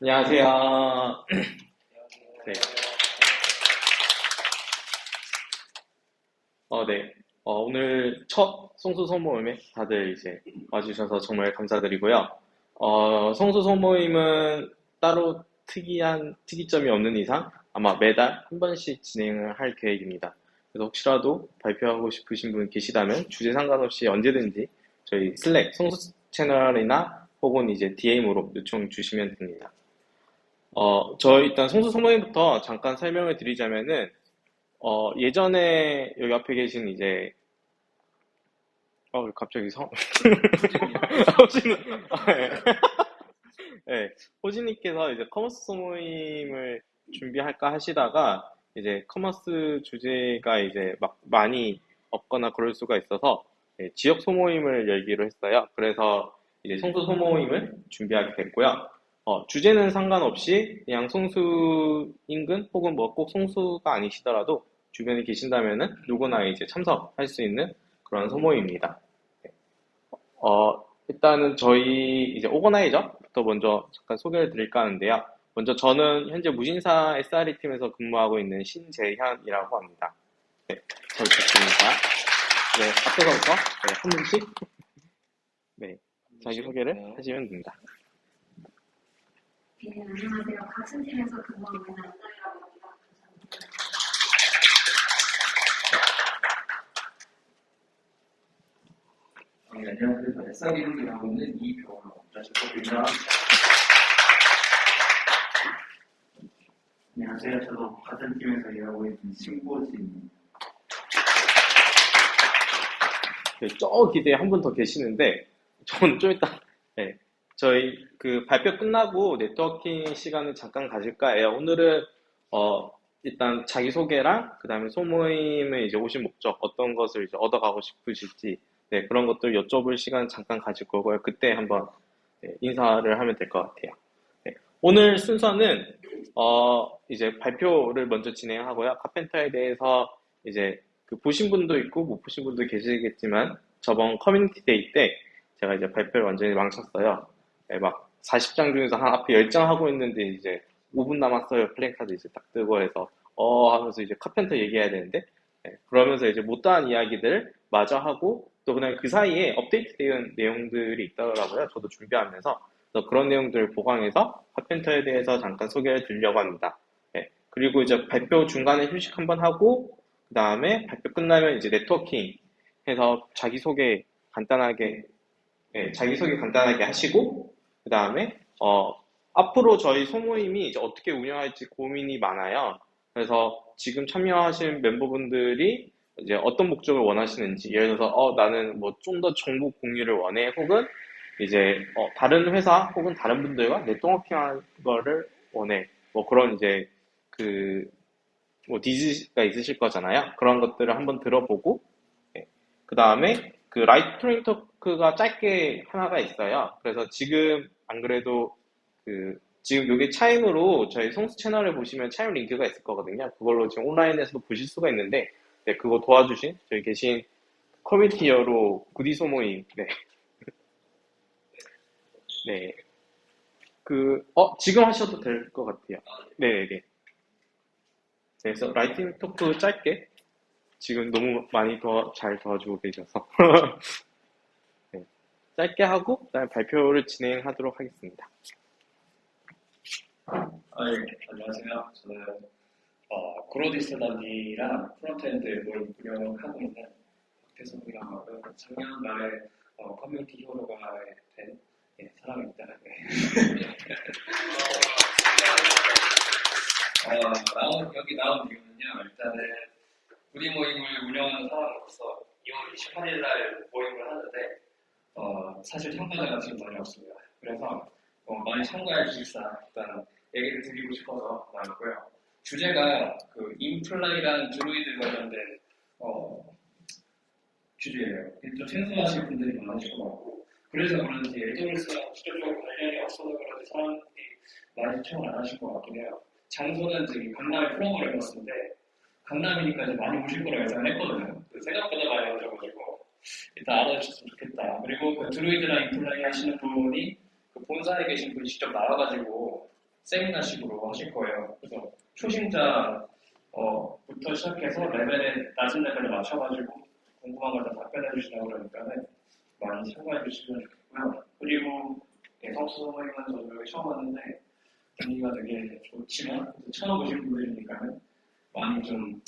안녕하세요. 네. 어, 네. 어, 오늘 첫 성수 소모임에 다들 이제 와주셔서 정말 감사드리고요. 어, 성수 소모임은 따로 특이한 특이점이 없는 이상 아마 매달 한 번씩 진행을 할 계획입니다. 그래서 혹시라도 발표하고 싶으신 분 계시다면 주제 상관없이 언제든지 저희 슬랙 성수 채널이나 혹은 이제 DM으로 요청 주시면 됩니다. 어, 저 일단 성수 소모임부터 잠깐 설명을 드리자면은 어, 예전에 여기 앞에 계신 이제 어, 갑자기 성 호진. 네, 호진님께서 이제 commerce 소모임을 준비할까 하시다가 이제 commerce 주제가 이제 막 많이 없거나 그럴 수가 있어서 네, 지역 소모임을 열기로 했어요. 그래서 이제 성수 소모임을 준비하게 됐고요. 어, 주제는 상관없이 그냥 송수 인근 혹은 뭐 꼭 송수가 아니시더라도 주변에 계신다면은 누구나 이제 참석할 수 있는 그런 소모임입니다. 네. 어, 일단은 저희 이제 오거나이저부터 먼저 잠깐 소개를 드릴까 하는데요. 먼저 저는 현재 무신사 SRE 팀에서 근무하고 있는 신재현이라고 합니다. 네, 잘 부탁드립니다. 네, 앞에서부터 네, 한 분씩 네, 자기 소개를 네. 하시면 됩니다. 네, 안녕하세요. 같은 팀에서 근무하고 있는 안나이라고 합니다. 감사합니다. 네, 안녕하세요. 저는 SRE로 일하고 있는 이병호라고 합니다. 안녕하세요. 저도 같은 팀에서 일하고 있는 신고진입니다. 네, 저 기대에 한 분 더 계시는데, 저는 좀 이따, 네, 저희 그 발표 끝나고 네트워킹 시간을 잠깐 가질까 해요. 오늘은, 어, 일단 자기소개랑, 그 다음에 소모임에 이제 오신 목적, 어떤 것을 이제 얻어가고 싶으실지, 네, 그런 것들 여쭤볼 시간 잠깐 가질 거고요. 그때 한번 네, 인사를 하면 될 것 같아요. 네, 오늘 순서는, 어, 이제 발표를 먼저 진행하고요. Karpenter에 대해서 이제 그 보신 분도 있고 못 보신 분도 계시겠지만 저번 community day 때 제가 이제 발표를 완전히 망쳤어요. 네, 막 40장 중에서 한 앞에 10장 하고 있는데 이제 5분 남았어요. 플랜카드 이제 딱 뜨고 해서 어 하면서 이제 Karpenter 얘기해야 되는데 네, 그러면서 이제 못다한 이야기들 마저 하고 또 그냥 그 사이에 업데이트된 내용들이 있더라고요. 저도 준비하면서 그래서 그런 내용들을 보강해서 카펜터에 대해서 잠깐 소개를 드리려고 합니다. 네, 그리고 이제 발표 중간에 휴식 한번 하고 그 다음에 발표 끝나면 이제 네트워킹 해서 자기소개 간단하게, 예, 자기소개 간단하게 하시고, 그 다음에, 어, 앞으로 저희 소모임이 어떻게 운영할지 고민이 많아요. 그래서 지금 참여하신 멤버분들이 이제 어떤 목적을 원하시는지, 예를 들어서, 어, 나는 뭐 좀 더 정보 공유를 원해, 혹은 이제, 어, 다른 회사 혹은 다른 분들과 네트워킹 하는 거를 원해. 뭐 그런 이제, 그, 뭐 needs가 있으실 거잖아요. 그런 것들을 한번 들어보고 그 다음에 그 lightning talk가 짧게 하나가 있어요. 그래서 지금 안 그래도 그 지금 여기 차임으로 저희 성수 채널을 보시면 차임 링크가 있을 거거든요. 그걸로 지금 온라인에서도 보실 수가 있는데 네, 그거 도와주신 저희 계신 커뮤니티 히어로 구디 소모임 네. 네. 그, 어, 지금 하셔도 될 것 같아요. 네네네. 그래서 lightning talk 짧게 지금 너무 많이 더 잘 도와주고 계셔서 네, 짧게 하고 그다음에 발표를 진행하도록 하겠습니다. 아, 예. 안녕하세요. 저는 어, 구로디지털단지랑 frontend 뭘 운영하고 있는 박태성이라고 하고요. 작년 말에 어, 커뮤니티 히어로가 된 예, 사람입니다. 네. 어, 나온, 여기 나온 이유는요. 일단은 우리 모임을 운영하는 사람으로서 2월 28일 날 모임을 하는데 어, 사실 참가자가 지금 많이 없습니다. 그래서 어, 많이 참가해 주십사 일단 얘기를 드리고 싶어서 나왔고요. 주제가 그 Imply라는 Druid 관련된 어, 주제예요. 좀 생소하신 분들이 많으실 것 같고 그래서 그런지 AWS랑 직접적으로 관련이 없어서 그런지 사람들이 많이 신청을 안 하실 것 같긴 해요. 장소는 저기 강남에 프로그램 해봤는데 강남이니까 이제 많이 오실 거라 예상을 했거든요. 근데 생각보다 많이 오셔가지고 일단 알아주셨으면 좋겠다. 그리고 그 드루이드랑 인플라이 하시는 분이 그 본사에 계신 분이 직접 나와가지고 세미나식으로 하실 거예요. 그래서 초심자 어, 부터 시작해서 레벨에 낮은 레벨에 맞춰가지고 궁금한 걸 다 답변해 주시려고 그러니까는 많이 참가해 주시면 좋겠고요. 그리고 네, 성수 모임은 저도 여기 처음 왔는데 분위기가 되게 좋지만 또 처음 오신 분들이니까는 많이 좀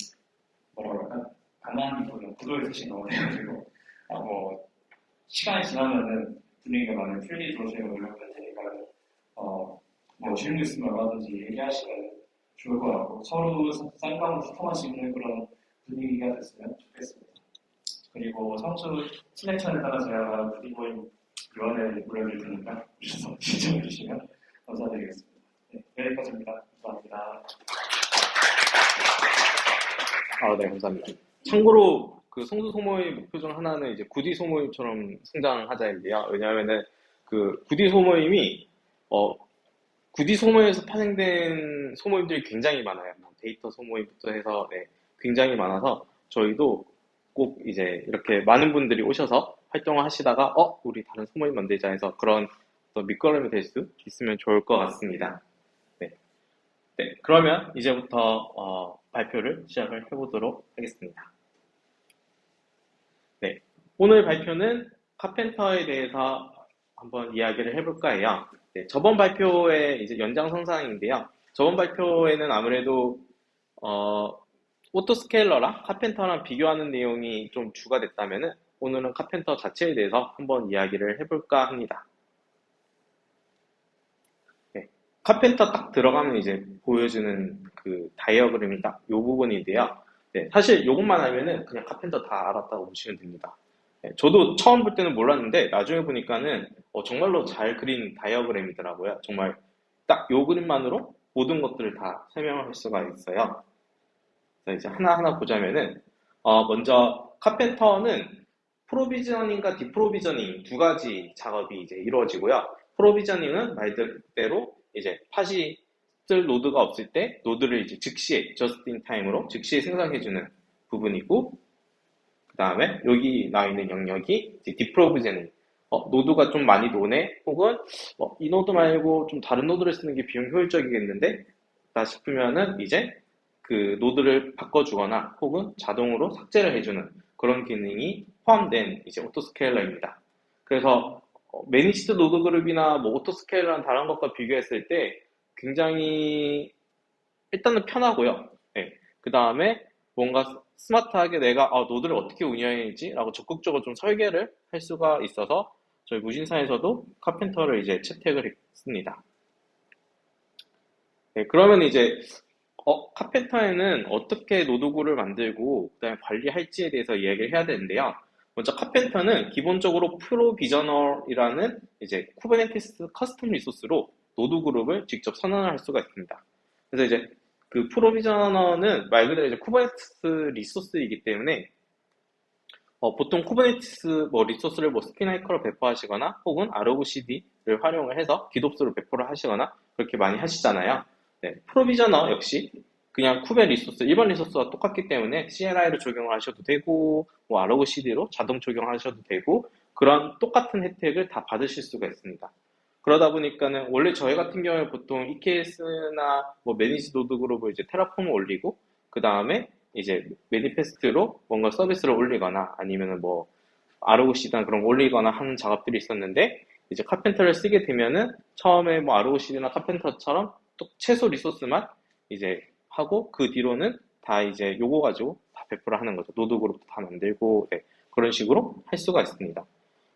뭐라 그럴까 가만히 보는 구도에 서신 거예요. 아, 뭐 시간이 지나면은 분위기가 많이 풀리도록 노력할 테니까 어, 뭐 질문 있으면 얼마든지 얘기하시면 좋을 것 같고 서로 쌍방으로 소통할 수 있는 그런 분위기가 됐으면 좋겠습니다. 그리고 성수 슬랙션에 따라 제가 프리보임 요원을 올려드릴 테니까 오셔서 신청해 주시면 감사드리겠습니다. 네, 여기까지입니다. 감사합니다. 아, 네, 감사합니다. 참고로 그 성수 소모의 목표 중 하나는 이제 구디 소모임처럼 성장하자인데요. 왜냐하면은 그 구디 소모임이 어 구디 소모임에서 파생된 소모임들이 굉장히 많아요. 뭐 데이터 소모임부터 해서 네, 굉장히 많아서 저희도 꼭 이제 이렇게 많은 분들이 오셔서 활동을 하시다가 어 우리 다른 소모임 만들자 해서 그런 또 밑거름이 될 수 있으면 좋을 것 같습니다. 네, 네 그러면 이제부터 어, 발표를 시작을 해보도록 하겠습니다. 네, 오늘 발표는 카펜터에 대해서 한번 이야기를 해볼까 해요. 네, 저번 발표의 이제 연장선상인데요. 저번 발표에는 아무래도 어, 오토스케일러랑 카펜터랑 비교하는 내용이 좀 주가 됐다면은 오늘은 카펜터 자체에 대해서 한번 이야기를 해볼까 합니다. 네, 카펜터 딱 들어가면 이제 보여주는 그 다이어그램이 딱 이 부분인데요. 네, 사실 이것만 알면은 그냥 카펜터 다 알았다고 보시면 됩니다. 네, 저도 처음 볼 때는 몰랐는데 나중에 보니까는 어, 정말로 잘 그린 다이어그램이더라고요. 정말 딱이 그림만으로 모든 것들을 다 설명을 할 수가 있어요. 자, 이제 하나하나 보자면은 어, 먼저 카펜터는 프로비저닝과 디프로비저닝 두 가지 작업이 이제 이루어지고요. provisioning은 말 그대로 이제 팟이 쓸 노드가 없을 때 노드를 이제 즉시에 in time으로 즉시에 생성해주는 부분이고 그 다음에 여기 나와 있는 영역이 deprovisioning 어, 노드가 좀 많이 노네 혹은 어, 이 노드 말고 좀 다른 노드를 쓰는 게 비용 효율적이겠는데 다 싶으면은 이제 그 노드를 바꿔주거나 혹은 자동으로 삭제를 해주는 그런 기능이 포함된 이제 autoscaler입니다. 그래서 managed 노드 그룹이나 뭐 autoscaler랑 다른 것과 비교했을 때 굉장히 일단은 편하고요. 네. 그 다음에 뭔가 스마트하게 내가 아, 노드를 어떻게 운영해야지 라고 적극적으로 좀 설계를 할 수가 있어서 저희 무신사에서도 Karpenter를 이제 채택을 했습니다. 네, 그러면 이제 어, Karpenter에는 어떻게 노드 그룹을 만들고 그다음에 관리할지에 대해서 이야기를 해야 되는데요. 먼저 Karpenter는 기본적으로 provisioner라는 이제 Kubernetes custom resource로 노드 그룹을 직접 선언을 할 수가 있습니다. 그래서 이제 그 provisioner는 말 그대로 이제 Kubernetes resource이기 때문에 어, 보통 Kubernetes 뭐 resource를 뭐 Spinnaker로 배포하시거나 혹은 ArgoCD를 활용을 해서 GitOps로 배포를 하시거나 그렇게 많이 하시잖아요. 네, provisioner 역시 그냥 kube resource, 일반 resource와 똑같기 때문에 CLI를 적용을 하셔도 되고, 뭐 ArgoCD로 자동 적용하셔도 되고, 그런 똑같은 혜택을 다 받으실 수가 있습니다. 그러다 보니까는 원래 저희 같은 경우에 보통 EKS나 뭐 managed 노드 그룹을 이제 Terraform을 올리고, 그 다음에 이제 manifest로 뭔가 서비스를 올리거나 아니면은 뭐 ArgoCD나 그런 거 올리거나 하는 작업들이 있었는데, 이제 Karpenter를 쓰게 되면은 처음에 뭐 argcd나 카펜터처럼 또 최소 resource만 이제 하고 그 뒤로는 다 이제 요거 가지고 다 배포를 하는 거죠. 노드 그룹도 다 만들고 네, 그런 식으로 할 수가 있습니다.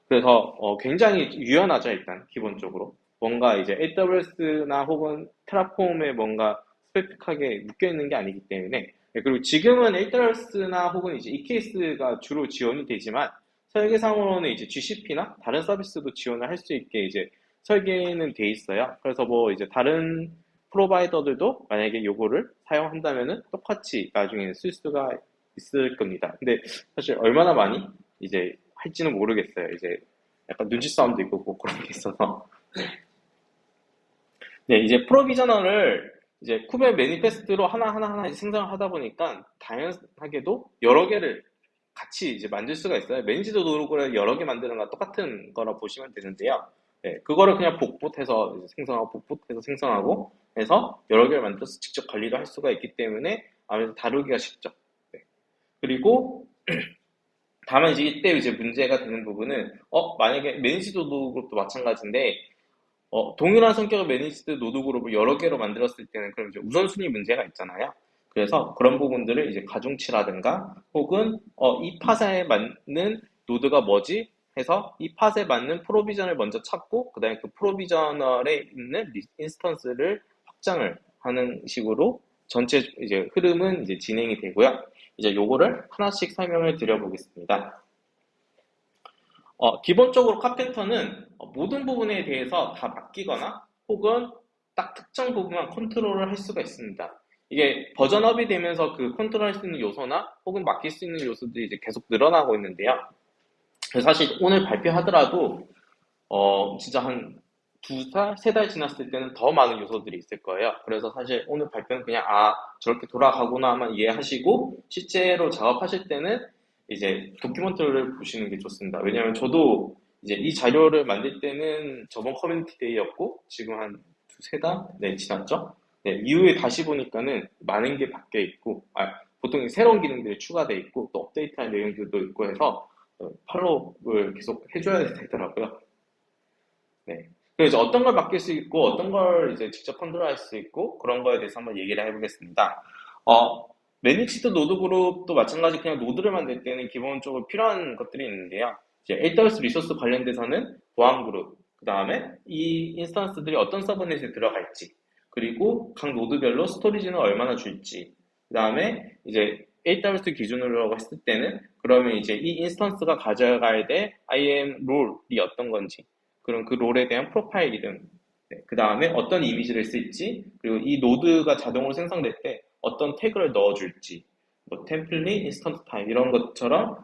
그래서 어, 굉장히 유연하죠 일단 기본적으로 뭔가 이제 AWS나 혹은 테라폼에 뭔가 스페픽하게 묶여 있는 게 아니기 때문에 네, 그리고 지금은 AWS나 혹은 이제 EKS가 주로 지원이 되지만 설계상으로는 이제 GCP나 다른 서비스도 지원을 할 수 있게 이제 설계는 돼 있어요. 그래서 뭐 이제 다른 프로바이더들도 만약에 요거를 사용한다면은 똑같이 나중에 쓸 수가 있을 겁니다. 근데 사실 얼마나 많이 이제 할지는 모르겠어요. 이제 약간 눈치 싸움도 있고 뭐 그런 게 있어서. 네, 이제 프로비저널을 이제 쿠베 매니페스트로 하나하나 하나 생성을 하다 보니까 당연하게도 여러 개를 같이 이제 만들 수가 있어요. 매니지도 노르고를 여러 개 만드는 거 똑같은 거라 보시면 되는데요. 네, 그거를 그냥 복붙해서 생성하고 복붙해서 생성하고 해서 여러 개를 만들어서 직접 관리를 할 수가 있기 때문에 아무래도 다루기가 쉽죠. 네. 그리고 다만 이제 이때 이제 문제가 되는 부분은 어 만약에 managed 노드 그룹도 마찬가지인데 어 동일한 성격의 managed 노드 그룹을 여러 개로 만들었을 때는 그럼 이제 우선순위 문제가 있잖아요. 그래서 그런 부분들을 이제 가중치라든가 혹은 어, 이 pod에 맞는 노드가 뭐지 해서 이 pod에 맞는 provisioner를 먼저 찾고 그다음에 그 provisioner에 있는 리- instance를 확장을 하는 식으로 전체 이제 흐름은 이제 진행이 되고요. 이제 요거를 하나씩 설명을 드려보겠습니다. 어, 기본적으로 Karpenter는 어, 모든 부분에 대해서 다 맡기거나 혹은 딱 특정 부분만 컨트롤을 할 수가 있습니다. 이게 버전업이 되면서 그 컨트롤 할 수 있는 요소나 혹은 맡길 수 있는 요소들이 이제 계속 늘어나고 있는데요. 사실 오늘 발표하더라도 어, 진짜 한 두 달, 세 달 지났을 때는 더 많은 요소들이 있을 거예요. 그래서 사실 오늘 발표는 그냥 아 저렇게 돌아가구나만 이해하시고 실제로 작업하실 때는 이제 documentation을 보시는 게 좋습니다. 왜냐하면 저도 이제 이 자료를 만들 때는 저번 커뮤니티 데이였고 지금 한 두세 달? 네, 지났죠? 네, 이후에 다시 보니까는 많은 게 바뀌어 있고 아, 보통 새로운 기능들이 추가되어 있고 또 업데이트한 내용들도 있고 해서 어, follow를 계속 해줘야 되더라고요. 네. 그래서 어떤 걸 맡길 수 있고 어떤 걸 이제 직접 컨트롤할 수 있고 그런 거에 대해서 한번 얘기를 해보겠습니다. 어, managed 노드 그룹도 마찬가지 그냥 노드를 만들 때는 기본적으로 필요한 것들이 있는데요. 이제 AWS resource 관련돼서는 보안 그룹, 그 다음에 이 instance들이 어떤 subnet에 들어갈지, 그리고 각 노드별로 storage는 얼마나 줄지, 그 다음에 이제 AWS 기준으로 했을 때는 그러면 이제 이 instance가 가져가야 될 IAM 롤이 어떤 건지, 그럼 그 role에 대한 profile 이름, 그 다음에 어떤 이미지를 쓸지, 그리고 이 노드가 자동으로 생성될 때 어떤 태그를 넣어줄지, 뭐 template, instance 타입 이런 것처럼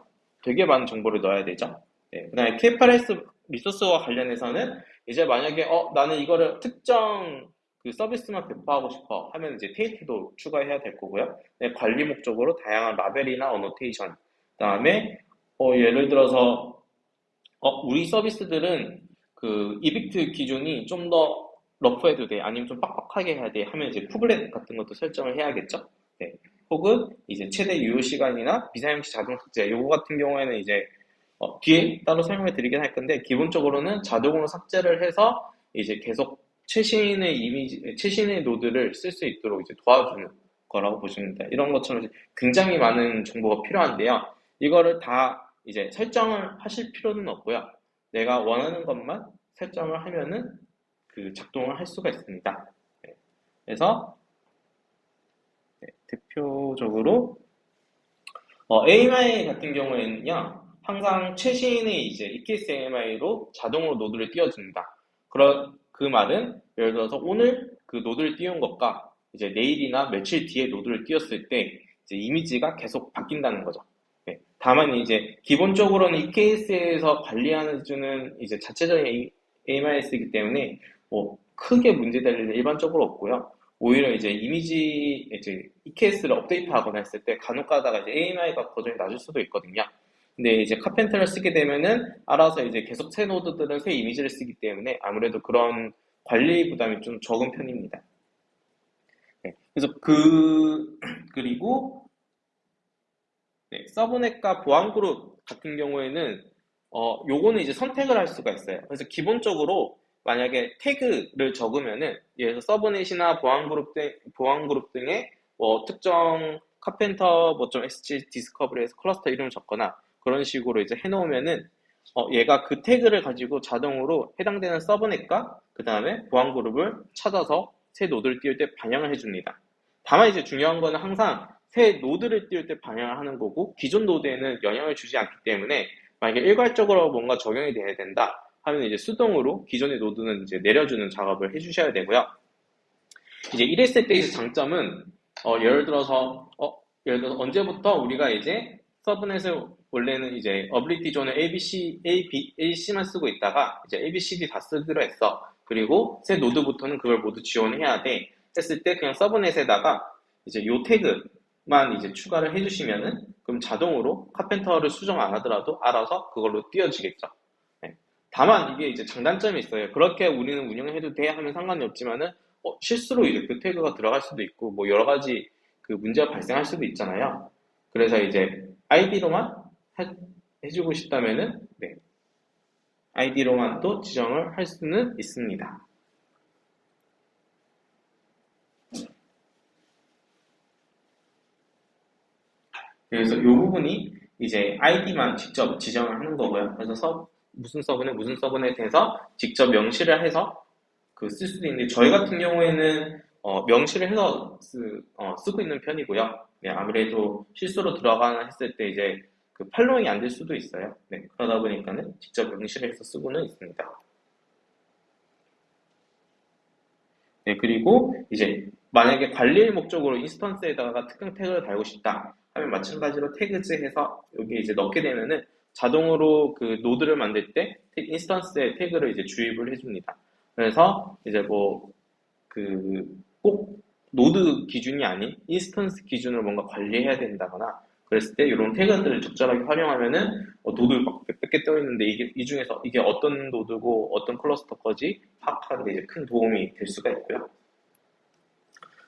되게 많은 정보를 넣어야 되죠. 네, 그 다음에 KPRS 리소스와 관련해서는 이제 만약에 어 나는 이거를 특정 그 서비스만 배포하고 싶어 하면 이제 테이프도 추가해야 될 거고요. 네, 관리 목적으로 다양한 라벨이나 어노테이션, 그 다음에 어, 예를 들어서 어, 우리 서비스들은 그 이빅트 기준이 좀 더 러프해도 돼 아니면 좀 빡빡하게 해야 돼 하면 이제 쿠블렛 같은 것도 설정을 해야겠죠. 네. 혹은 이제 최대 유효 시간이나 비사용시 자동 삭제 요거 같은 경우에는 이제 어, 뒤에 따로 설명해 드리긴 할 건데 기본적으로는 자동으로 삭제를 해서 이제 계속 최신의 이미지 최신의 노드를 쓸 수 있도록 이제 도와주는 거라고 보시면 됩니다. 이런 것처럼 굉장히 많은 정보가 필요한데요. 이거를 다 이제 설정을 하실 필요는 없고요. 내가 원하는 것만 설정을 하면은 그 작동을 할 수가 있습니다. 네. 그래서 네, 대표적으로 어, AMI 같은 경우에는요, 항상 최신의 이제 EKS AMI로 자동으로 노드를 띄워줍니다. 그런 그 말은 예를 들어서 오늘 그 노드를 띄운 것과 이제 내일이나 며칠 뒤에 노드를 띄웠을 때 이제 이미지가 계속 바뀐다는 거죠. 네. 다만 이제 기본적으로는 EKS에서 관리하는 주는 이제 자체적인 AMI이기 때문에 뭐 크게 문제될 일은 일반적으로 없고요. 오히려 이제 이미지 이제 EKS를 업데이트하거나 했을 때 간혹 가다가 이제 AMI가 버전이 낮을 수도 있거든요. 근데 이제 카펜터를 쓰게 되면은 알아서 이제 계속 새 노드들은 새 이미지를 쓰기 때문에 아무래도 그런 관리 부담이 좀 적은 편입니다. 네, 그래서 그 그리고 네, 서브넷과 보안 그룹 같은 경우에는 어 요거는 이제 선택을 할 수가 있어요. 그래서 기본적으로 만약에 태그를 적으면은 예를 서브넷이나 보안 그룹 등 보안 그룹 등의 뭐 특정 Karpenter 뭐좀 SG discovery에서 클러스터 이름을 적거나 그런 식으로 이제 해놓으면은 어, 얘가 그 태그를 가지고 자동으로 해당되는 subnet과 그 다음에 보안 그룹을 찾아서 새 노드를 띄울 때 반영을 해줍니다. 다만 이제 중요한 거는 항상 새 노드를 띄울 때 반영을 하는 거고 기존 노드에는 영향을 주지 않기 때문에 만약에 일괄적으로 뭔가 적용이 돼야 된다 하면 이제 수동으로 기존의 노드는 이제 내려주는 작업을 해주셔야 되고요. 이제 이랬을 때의 장점은 어, 예를 들어서 어, 예를 들어서 언제부터 우리가 이제 서브넷을 원래는 이제 어빌리티 존을 ABC, A, B, AC만 쓰고 있다가 이제 A, B, C, D 다 쓰기로 했어. 그리고 새 노드부터는 그걸 모두 지원해야 돼. 했을 때 그냥 서브넷에다가 이제 요 태그 만 이제 추가를 해주시면은 그럼 자동으로 카펜터를 수정 안 하더라도 알아서 그걸로 띄워지겠죠. 네. 다만 이게 이제 장단점이 있어요. 그렇게 우리는 운영해도 돼 하면 상관이 없지만은 어, 실수로 이제 그 태그가 들어갈 수도 있고 뭐 여러 가지 그 문제가 발생할 수도 있잖아요. 그래서 이제 아이디로만 해주고 싶다면은 네. 아이디로만 또 지정을 할 수는 있습니다. 그래서 이 부분이 이제 아이디만 직접 지정을 하는 거고요. 그래서 서, 무슨 서브는 무슨 서브에 대해서 직접 명시를 해서 그 쓸 수도 있는데 저희 같은 경우에는 어, 명시를 해서 쓰, 어, 쓰고 있는 편이고요. 네, 아무래도 실수로 들어가나 했을 때 이제 그 following이 안 될 수도 있어요. 네, 그러다 보니까는 직접 명시를 해서 쓰고는 있습니다. 네, 그리고 이제 만약에 관리의 목적으로 instance에다가 특정 태그를 달고 싶다 하면 마찬가지로 tags 해서 여기 이제 넣게 되면은 자동으로 그 노드를 만들 때 instance에 태그를 이제 주입을 해줍니다. 그래서 이제 뭐 그 꼭 노드 기준이 아닌 instance 기준으로 뭔가 관리해야 된다거나 그랬을 때 이런 태그들을 적절하게 활용하면은 어, 노드 막 몇백 개 떠 있는데 이게 이 중에서 이게 어떤 노드고 어떤 클러스터 거지 파악하는 데 이제 큰 도움이 될 수가 있고요.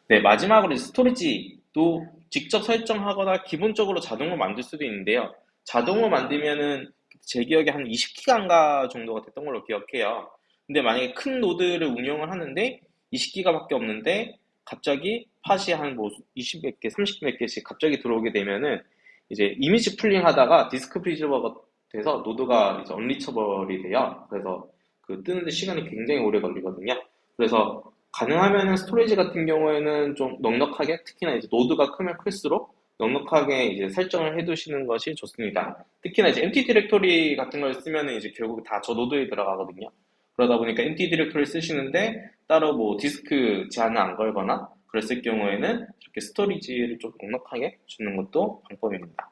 네 마지막으로 스토리지도 직접 설정하거나 기본적으로 자동으로 만들 수도 있는데요. 자동으로 만들면은 제 기억에 한 20기가인가 정도가 됐던 걸로 기억해요. 근데 만약에 큰 노드를 운영을 하는데 20기가밖에 없는데 갑자기 팟이 한 뭐 20몇 개, 30몇 개씩 갑자기 들어오게 되면은 이제 이미지 pulling 하다가 disk pressure가 돼서 노드가 이제 unreachable이 돼요. 그래서 그 뜨는데 시간이 굉장히 오래 걸리거든요. 그래서 가능하면은 스토리지 같은 경우에는 좀 넉넉하게 특히나 이제 노드가 크면 클수록 넉넉하게 이제 설정을 해두시는 것이 좋습니다. 특히나 이제 empty directory 같은 걸 쓰면은 이제 결국 다 저 노드에 들어가거든요. 그러다 보니까 empty directory 쓰시는데 따로 뭐 디스크 제한을 안 걸거나 그랬을 경우에는 이렇게 스토리지를 좀 넉넉하게 주는 것도 방법입니다.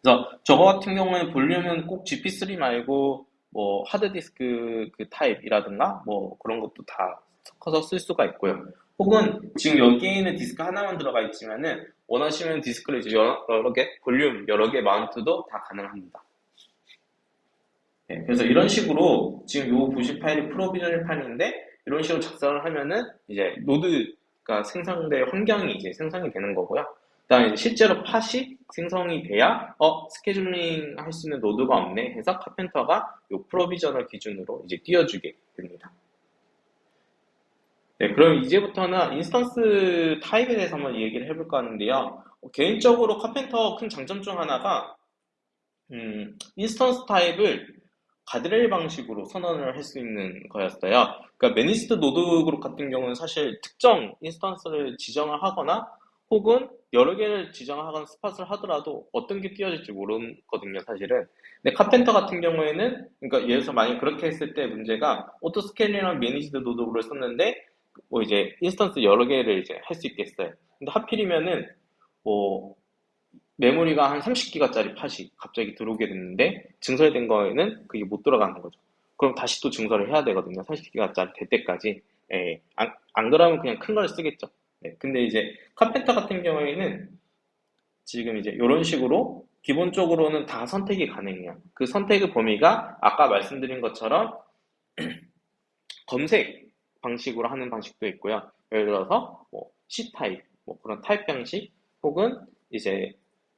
그래서 저거 같은 경우에는 볼륨은 꼭 GP3 말고 뭐 하드디스크 그 타입이라든가 뭐 그런 것도 다 섞어서 쓸 수가 있고요. 혹은 지금 여기에 있는 디스크 하나만 들어가 있지만은 원하시면 디스크를 이제 여러, 여러 개, 볼륨 여러 개 mount도 다 가능합니다. 네, 그래서 이런 식으로 지금 요 보실 파일이 provisioner 파일인데 이런 식으로 작성을 하면은 이제 노드가 생성될 환경이 이제 생성이 되는 거고요. 그다음에 실제로 팟이 생성이 돼야 어 스케줄링 할 수 있는 노드가 없네 해서 Karpenter가 요 provisioner 기준으로 이제 띄워주게 됩니다. 네, 그럼 이제부터는 instance 타입에 대해서 한번 얘기를 해볼까 하는데요. 어, 개인적으로 Karpenter 큰 장점 중 하나가 음, instance 타입을 가드레일 방식으로 선언을 할 수 있는 거였어요. 그러니까 managed node group 같은 경우는 사실 특정 instance를 지정을 하거나 혹은 여러 개를 지정하거나 spot을 하더라도 어떤 게 띄워질지 모르거든요, 사실은. 근데 Karpenter 같은 경우에는, 그러니까 예를 들어서 만약 그렇게 했을 때 문제가 autoscale이랑 managed node를 썼는데, 뭐 이제 instance 여러 개를 이제 할 수 있겠어요. 근데 하필이면은, 뭐, 메모리가 한 30기가짜리 팟이 갑자기 들어오게 됐는데, 증설된 거에는 그게 못 들어가는 거죠. 그럼 다시 또 증설을 해야 되거든요. 30기가짜리 될 때까지. 예, 안, 안 그러면 그냥 큰 걸 쓰겠죠. 네, 근데 이제 Karpenter 같은 경우에는 지금 이제 이런 식으로 기본적으로는 다 선택이 가능해요. 그 선택의 범위가 아까 말씀드린 것처럼 검색 방식으로 하는 방식도 있고요. 예를 들어서 뭐 C 타입, 뭐 그런 타입 방식, 혹은 이제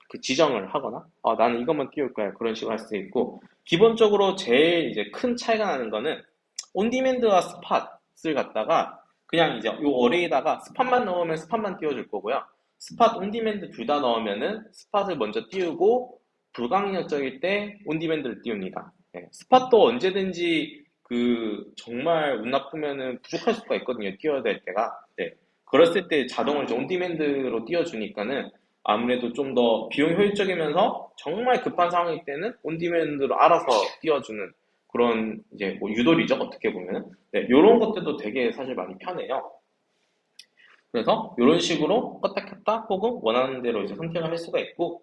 그 지정을 하거나 어, 나는 이것만 띄울 거야 그런 식으로 할수 있고 기본적으로 제일 이제 큰 차이가 나는 거는 on-demand와 spot을 갖다가 그냥 이제 요 array다가 spot만 넣으면 spot만 띄워줄 거고요. spot on-demand 둘 다 넣으면은 spot을 먼저 띄우고 불가항력적일 때 on-demand를 띄웁니다. 네, spot도 언제든지 그 정말 운 나쁘면은 부족할 수가 있거든요. 띄워야 될 때가. 네. 그랬을 때 이제 on-demand로 띄워주니까는 아무래도 좀 더 비용 효율적이면서 정말 급한 상황일 때는 on-demand로 알아서 띄워주는 그런 이제 뭐 유도리죠 어떻게 보면 네, 이런 것들도 되게 사실 많이 편해요. 그래서 이런 식으로 껐다 켰다 혹은 원하는 대로 이제 선택을 할 수가 있고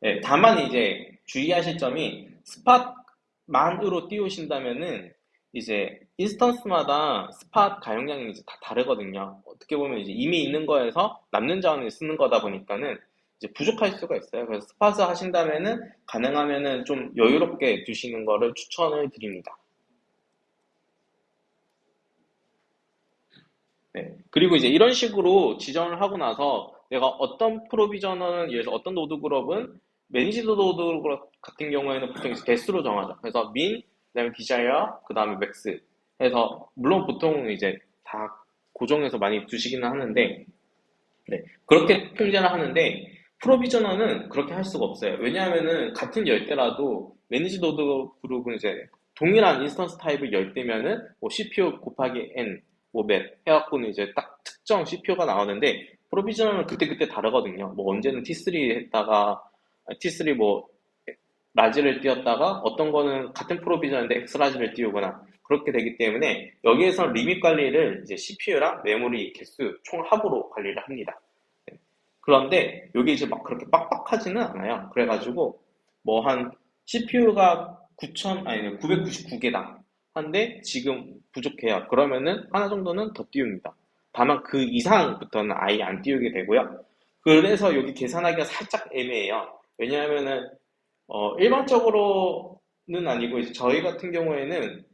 네, 다만 이제 주의하실 점이 spot만으로 띄우신다면은 이제 instance마다 spot 가용량이 이제 다 다르거든요. 어떻게 보면 이제 이미 있는 거에서 남는 자원을 쓰는 거다 보니까는 이제 부족할 수가 있어요. 그래서 spot 쓰신다면은 가능하면은 좀 여유롭게 두시는 거를 추천을 드립니다. 네. 그리고 이제 이런 식으로 지정을 하고 나서 내가 어떤 provisioner는 예를 들어 어떤 노드 그룹은 노드 그룹 같은 경우에는 보통 이제 개수로 정하죠. 그래서 min, 그다음에 desire, 그다음에 max 해서 물론 보통 이제 다 고정해서 많이 두시기는 하는데 네. 그렇게 통제를 하는데 provisioner는 그렇게 할 수가 없어요. 왜냐하면은 같은 열대라도 managed node group은 이제 동일한 instance type을 열대면은 뭐 CPU 곱하기 n 뭐 몇 해갖고는 이제 딱 특정 CPU가 나오는데 provisioner는 그때그때 다르거든요. 뭐 언제는 T3 했다가 T3 뭐 large를 띄웠다가 어떤 거는 같은 provisioner인데 xlarge를 띄우거나 그렇게 되기 때문에 여기에서 limit 관리를 이제 CPU랑 메모리 개수 총 합으로 관리를 합니다. 네. 그런데 여기 이제 막 그렇게 빡빡하지는 않아요. 그래가지고 뭐 한 CPU가 9,000 아니 999개다. 한데 지금 부족해요. 그러면은 하나 정도는 더 띄웁니다. 다만 그 이상부터는 아예 안 띄우게 되고요. 그래서 여기 계산하기가 살짝 애매해요. 왜냐하면은 어, 일반적으로는 아니고 저희 같은 경우에는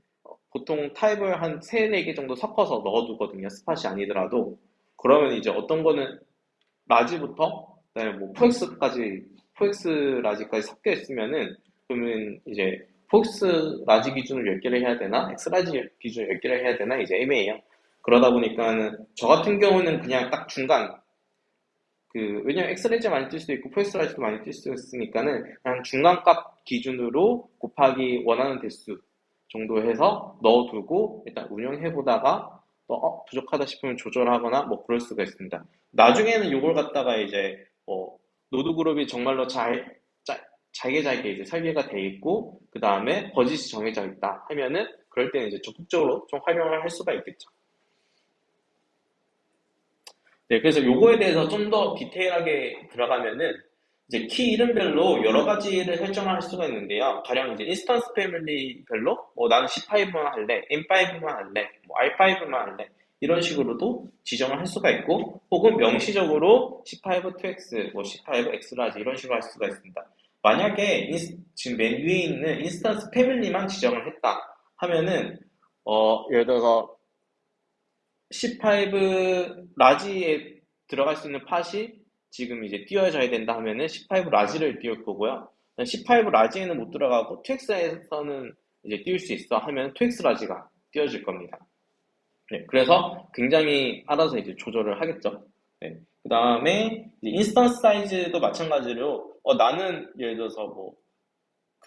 보통 타입을 한 3, 4개 정도 섞어서 넣어두거든요. spot이 아니더라도. 그러면 이제 어떤 거는 large부터 그다음에 뭐 포엑스까지 포엑스 라지까지 섞여 있으면은 그러면 이제 four x large 기준을 10개를 해야 되나 x large 기준을 10개를 해야 되나 이제 애매해요. 그러다 보니까는 저 같은 경우는 그냥 딱 중간 그 왜냐면 xlarge 많이 뜰 수도 있고 four xlarge도 많이 뜰 수 있으니까는 그냥 중간값 기준으로 곱하기 원하는 대수 정도 해서 넣어두고 일단 운영해 보다가 또 어, 부족하다 싶으면 조절하거나 뭐 그럴 수가 있습니다. 나중에는 이걸 갖다가 이제 어, 노드 그룹이 정말로 잘 짜, 잘게 잘게 이제 설계가 돼 있고 그 다음에 버짓이 정해져 있다 하면은 그럴 때는 이제 적극적으로 좀 활용을 할 수가 있겠죠. 네, 그래서 요거에 대해서 좀 더 디테일하게 들어가면은 이제 키 이름별로 여러 가지를 설정을 할 수가 있는데요. 가령 이제 instance family별로 뭐 나는 C5만 할래, M5만 할래, 뭐 R5만 할래 이런 식으로도 지정을 할 수가 있고 혹은 명시적으로 C5 2X, 뭐 C5 Xlarge 이런 식으로 할 수가 있습니다. 만약에 인스, 지금 맨 위에 있는 instance family만 지정을 했다 하면은 어, 예를 들어서 C5 라지에 들어갈 수 있는 팟이 지금 이제 띄워져야 된다 하면은 C5 라지를 띄울 거고요. C5 라지에는 못 들어가고 2X에서는 이제 띄울 수 있어 하면 2X 라지가 띄워질 겁니다. 네, 그래서 굉장히 알아서 이제 조절을 하겠죠. 네, 그 다음에 instance size도 마찬가지로 어, 나는 예를 들어서 뭐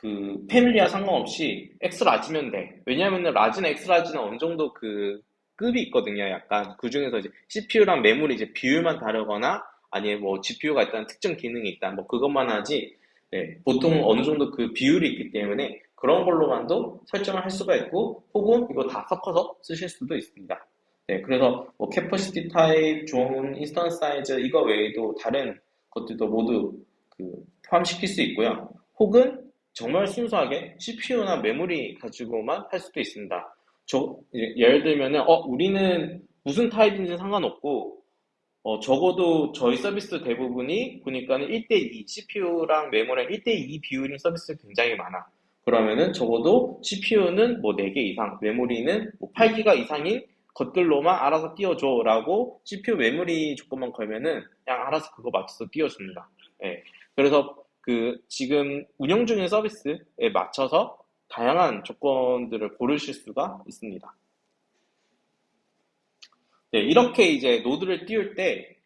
그 family와 상관없이 X 라지면 돼. 왜냐하면 라지나 X 라지는 어느 정도 그 급이 있거든요. 약간 그 중에서 이제 CPU랑 메모리 이제 비율만 다르거나 아니면 뭐 GPU가 일단 특정 기능이 있다. 뭐 그것만 하지. 네, 보통 어느 정도 그 비율이 있기 때문에 그런 걸로만도 설정을 할 수가 있고 혹은 이거 다 섞어서 쓰실 수도 있습니다. 네, 그래서 뭐 capacity type, 좋은 instance size 이거 외에도 다른 것들도 모두 그 포함시킬 수 있고요. 혹은 정말 순수하게 CPU나 메모리 가지고만 할 수도 있습니다. 저, 예를 들면은, 어, 우리는 무슨 타입인지 상관없고, 어, 적어도 저희 서비스 대부분이 보니까는 1대2, CPU랑 메모리랑 1대2 비율인 서비스 굉장히 많아. 그러면은 적어도 CPU는 뭐 4개 이상, 메모리는 뭐 8기가 이상인 것들로만 알아서 띄워줘 라고 CPU 메모리 조건만 걸면은 그냥 알아서 그거 맞춰서 띄워줍니다. 예. 그래서 그 지금 운영 중인 서비스에 맞춰서 다양한 조건들을 고르실 수가 있습니다. 네, 이렇게 이제 노드를 띄울 때,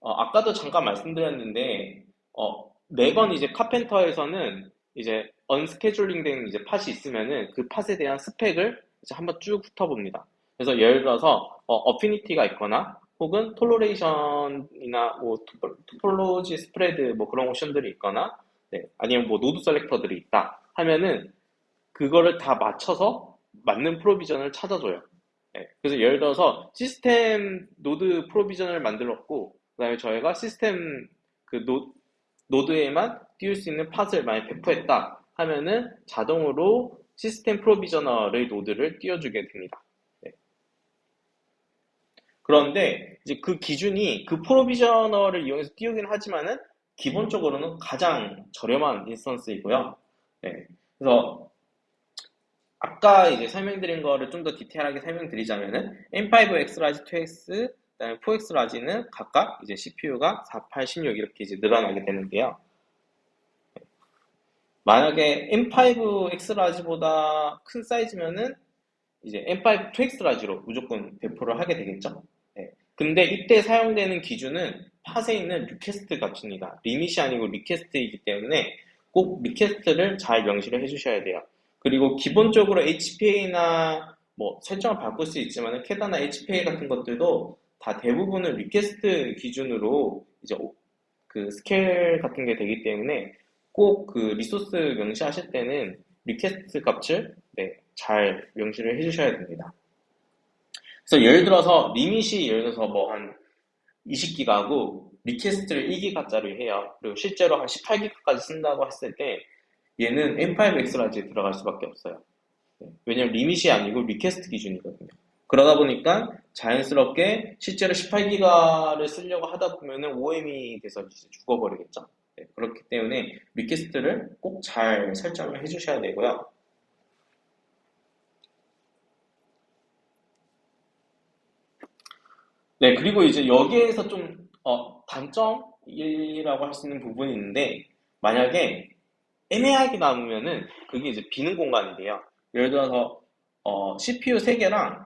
어, 아까도 잠깐 말씀드렸는데, 어, 매번 이제 Karpenter에서는 이제 unscheduling 된 이제 팟이 있으면은 그 팟에 대한 스펙을 이제 한번 쭉 훑어봅니다. 그래서 예를 들어서, 어, affinity가 있거나, 혹은 toleration이나 뭐 topology spread 뭐 그런 옵션들이 있거나, 네, 아니면 뭐 node selector들이 있다 하면은 그거를 다 맞춰서 맞는 provisioner를 찾아줘요. 네, 그래서 예를 들어서 시스템 노드 provisioner를 만들었고 그 다음에 저희가 시스템 그 노, 노드에만 띄울 수 있는 pod을 많이 배포했다 하면은 자동으로 시스템 provisioner의 노드를 띄워주게 됩니다. 네. 그런데 이제 그 기준이 그 provisioner를 이용해서 띄우긴 하지만은 기본적으로는 가장 저렴한 instance이고요. 네. 그래서 아까 이제 설명드린 거를 좀 더 디테일하게 설명드리자면은 M5 Xlarge 2X, 그다음에 4X 라지는 각각 이제 CPU가 4, 8, 16 이렇게 이제 늘어나게 되는데요. 만약에 M5 X large보다 큰 사이즈면은 이제 M5 2X large로 무조건 배포를 하게 되겠죠. 네. 근데 이때 사용되는 기준은 팟에 있는 request 값입니다. limit이 아니고 request이기 때문에 꼭 request를 잘 명시를 해주셔야 돼요. 그리고 기본적으로 HPA나 뭐 설정을 바꿀 수 있지만 KEDA나 HPA 같은 것들도 다 대부분은 request 기준으로 이제 그 스케일 같은 게 되기 때문에 꼭 그 리소스 명시하실 때는 request 값을 네, 잘 명시를 해주셔야 됩니다. 그래서 예를 들어서 limit이 예를 들어서 뭐 한 20기가고 request를 1기가짜리 해요. 그리고 실제로 한 18기가까지 쓴다고 했을 때 얘는 M5X라지에 들어갈 수밖에 없어요. 네, 왜냐면 limit이 아니고 request 기준이거든요. 그러다 보니까 자연스럽게 실제로 18기가를 쓰려고 하다 보면은 OOM이 돼서 죽어버리겠죠. 네, 그렇기 때문에 request를 꼭 잘 설정을 해주셔야 되고요. 네, 그리고 이제 여기에서 좀, 어, 단점이라고 할 수 있는 부분이 있는데, 만약에 애매하게 남으면은 그게 이제 비는 공간이 돼요. 예를 들어서, 어, CPU 3개랑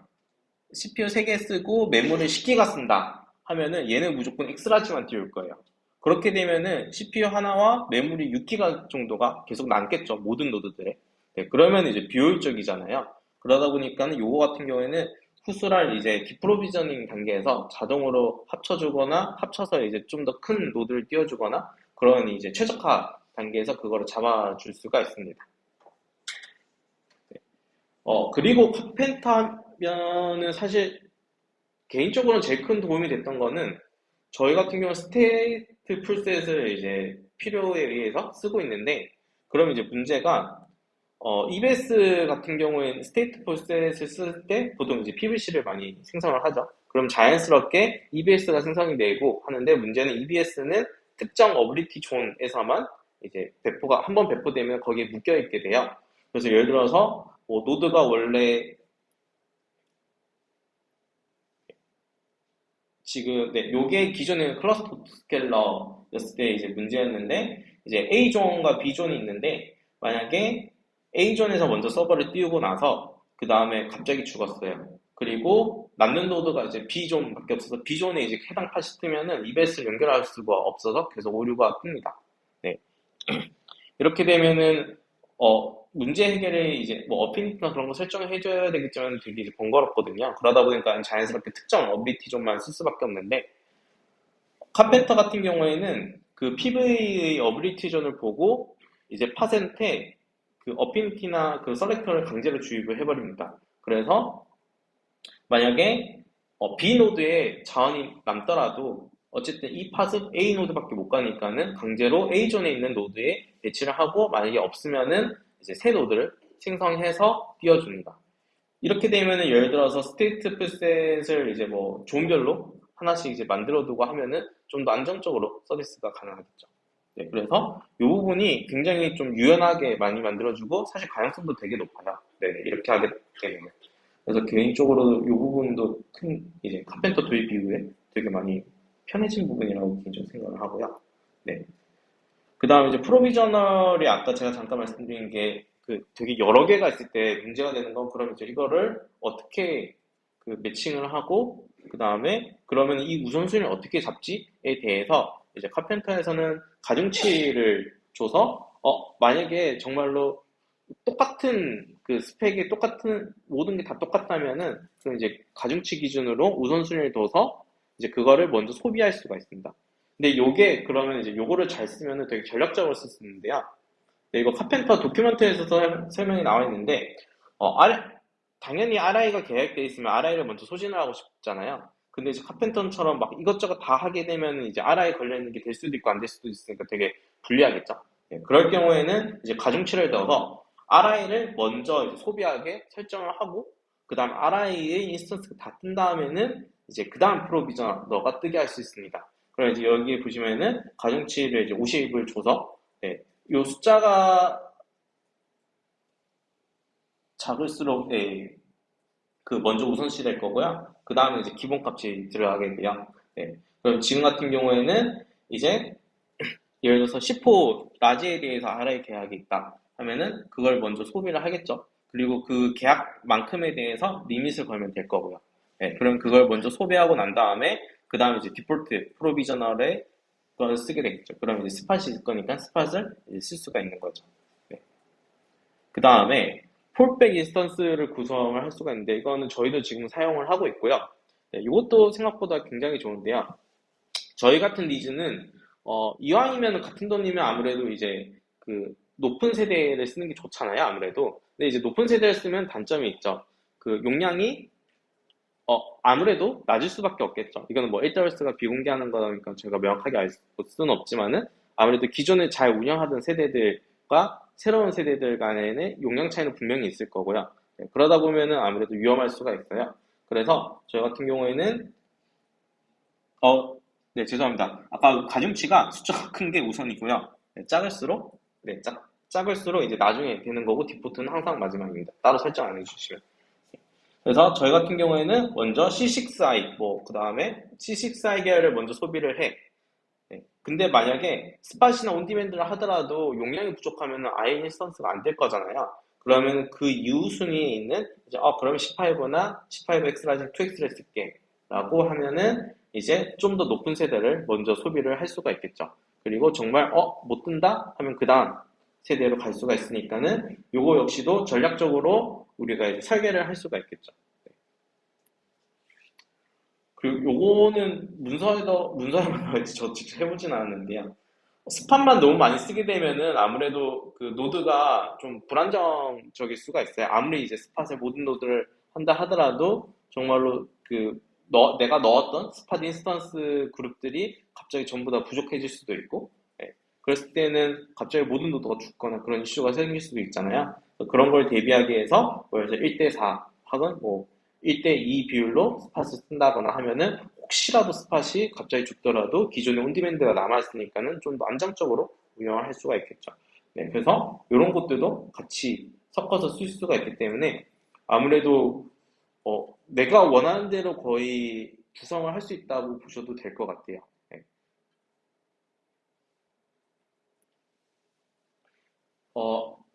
CPU 3개 쓰고 메모리 10기가 쓴다 하면은 얘는 무조건 X라지만 띄울 거예요. 그렇게 되면은 CPU 하나와 메모리 6기가 정도가 계속 남겠죠. 모든 노드들에. 네, 그러면 이제 비효율적이잖아요. 그러다 보니까는 요거 같은 경우에는 후술할 이제 deprovisioning 단계에서 자동으로 합쳐주거나 합쳐서 이제 좀 더 큰 노드를 띄워주거나 그런 이제 최적화 단계에서 그거를 잡아줄 수가 있습니다. 네. 어 그리고 Karpenter 하면은 사실 개인적으로는 제일 큰 도움이 됐던 거는 저희 같은 경우 StatefulSet을 이제 필요에 의해서 쓰고 있는데 그럼 이제 문제가 어, EBS 같은 경우에는 StatefulSet을 쓸 때 보통 이제 PVC를 많이 생성을 하죠. 그럼 자연스럽게 EBS가 생성이 되고 하는데 문제는 EBS는 특정 availability zone에서만 이제 배포가 한 번 배포되면 거기에 묶여 있게 돼요. 그래서 예를 들어서 뭐 노드가 원래 지금 네, 요게 기존에는 cluster scaler였을 때 이제 문제였는데 이제 A 존과 B 존이 있는데 만약에 A 존에서 먼저 서버를 띄우고 나서 그 다음에 갑자기 죽었어요. 그리고 남는 노드가 이제 B 존밖에 없어서 B 존에 이제 해당 팟이 뜨면은 EBS를 연결할 수가 없어서 계속 오류가 뜹니다. 네. 이렇게 되면은 어 문제 해결에 이제 뭐 affinity나 그런 거 설정을 해줘야 되겠지만 되게 이제 번거롭거든요. 그러다 보니까 자연스럽게 특정 availability zone만 쓸 수밖에 없는데 Karpenter 같은 경우에는 그 PV의 availability zone을 보고 이제 Pod한테 그 affinity나 그 selector를 강제로 주입을 해버립니다. 그래서 만약에 어, B 노드에 자원이 남더라도 어쨌든 이 Pod은 A 노드밖에 못 가니까는 강제로 A 존에 있는 노드에 배치를 하고 만약에 없으면은 이제 새 노드를 생성해서 띄워줍니다. 이렇게 되면은 예를 들어서 StatefulSet을 이제 뭐 zone별로 하나씩 이제 만들어두고 하면은 좀 더 안정적으로 서비스가 가능하겠죠. 네, 그래서 이 부분이 굉장히 좀 유연하게 많이 만들어주고 사실 가능성도 되게 높아요. 네, 이렇게 하게 되면. 그래서 개인적으로 이 부분도 큰 이제 카펜터 도입 이후에 되게 많이 편해진 부분이라고 개인적으로 생각을 하고요. 네. 그 다음에 이제 프로비저널이 아까 제가 잠깐 말씀드린 게 그 되게 여러 개가 있을 때 문제가 되는 건 그럼 이제 이거를 어떻게 그 매칭을 하고 그 다음에 그러면 이 우선순위를 어떻게 잡지에 대해서 이제 카펜터에서는 가중치를 줘서 어 만약에 정말로 똑같은 그 스펙이 똑같은 모든 게 다 똑같다면은 그럼 이제 가중치 기준으로 우선순위를 둬서 이제 그거를 먼저 소비할 수가 있습니다. 근데 요게 그러면 이제 요거를 잘 쓰면은 되게 전략적으로 쓸 수 있는데요. 네, 이거 카펜터 도큐멘트에서 설명이 나와 있는데 어, 당연히 RI가 계획되어 있으면 RI를 먼저 소진을 하고 싶잖아요. 근데 이제 카펜터처럼 막 이것저것 다 하게 되면 이제 RI 걸려있는 게 될 수도 있고 안 될 수도 있으니까 되게 불리하겠죠. 네, 그럴 경우에는 이제 가중치를 넣어서 RI를 먼저 소비하게 설정을 하고 그 다음 RI의 instance가 다 뜬 다음에는 이제 그 다음 provisioner가 뜨게 할 수 있습니다. 그럼 이제 여기 보시면은 가중치를 이제 50을 줘서 네, 요 숫자가 작을수록 네, 그 먼저 우선시 될 거고요. 그 다음에 이제 기본값이 들어가게 돼요. 네, 그럼 지금 같은 경우에는 이제 예를 들어서 10호 라지에 대해서 RI 계약이 있다 하면은 그걸 먼저 소비를 하겠죠. 그리고 그 계약만큼에 대해서 limit을 걸면 될 거고요. 네, 그럼 그걸 먼저 소비하고 난 다음에 그 다음에 이제 default provisioner에 그걸 쓰게 되겠죠. 그럼 이제 spot이 있을 거니까 spot을 쓸 수가 있는 거죠. 네. 그 다음에 fallback instance를 구성을 할 수가 있는데 이거는 저희도 지금 사용을 하고 있고요. 네, 이것도 생각보다 굉장히 좋은데요. 저희 같은 니즈는 어, 이왕이면 같은 돈이면 아무래도 이제 그 높은 세대를 쓰는 게 좋잖아요. 아무래도. 근데 이제 높은 세대를 쓰면 단점이 있죠. 그 용량이 어, 아무래도 낮을 수밖에 없겠죠. 이거는 뭐 1더스가 비공개하는 거니까 제가 명확하게 알 수는 없지만은 아무래도 기존에 잘 운영하던 세대들과 새로운 세대들 간에는 용량 차이는 분명히 있을 거고요. 네, 그러다 보면은 아무래도 위험할 수가 있어요. 그래서 저희 같은 경우에는 어, 네, 죄송합니다. 아까 가중치가 숫자가 큰 게 우선이고요. 네, 작을수록 네, 작, 작을수록 이제 나중에 되는 거고 default는 항상 마지막입니다. 따로 설정 안 해주시면. 그래서 저희 같은 경우에는 먼저 C6i, 뭐, 그 다음에 C6i 계열을 먼저 소비를 해. 네. 근데 만약에 spot이나 on-demand를 하더라도 용량이 부족하면 아예 instance가 안 될 거잖아요. 그러면 그 이후 순위에 있는, 이제, 어, 그러면 15나 15X라지 2X를 쓸게. 라고 하면은 이제 좀 더 높은 세대를 먼저 소비를 할 수가 있겠죠. 그리고 정말, 어, 못 뜬다? 하면 그 다음 세대로 갈 수가 있으니까는 요거 역시도 전략적으로 우리가 이제 설계를 할 수가 있겠죠. 네. 그리고 요거는 문서에도 문서에만 저 직접 해보진 않았는데요. spot만 너무 많이 쓰게 되면은 아무래도 그 노드가 좀 불안정적일 수가 있어요. 아무리 이제 spot의 모든 노드를 한다 하더라도 정말로 그 너, 내가 넣었던 spot instance 그룹들이 갑자기 전부 다 부족해질 수도 있고 네. 그랬을 때는 갑자기 모든 노드가 죽거나 그런 이슈가 생길 수도 있잖아요. 그런 걸 대비하기 위해서 뭐 1대4 혹은 뭐 1대2 비율로 spot을 쓴다거나 하면은 혹시라도 spot이 갑자기 죽더라도 기존의 on-demand가 남아있으니까는 좀 더 안정적으로 운영을 할 수가 있겠죠. 네, 그래서 이런 것들도 같이 섞어서 쓸 수가 있기 때문에 아무래도 어, 내가 원하는 대로 거의 구성을 할 수 있다고 보셔도 될 것 같아요. 네. 어,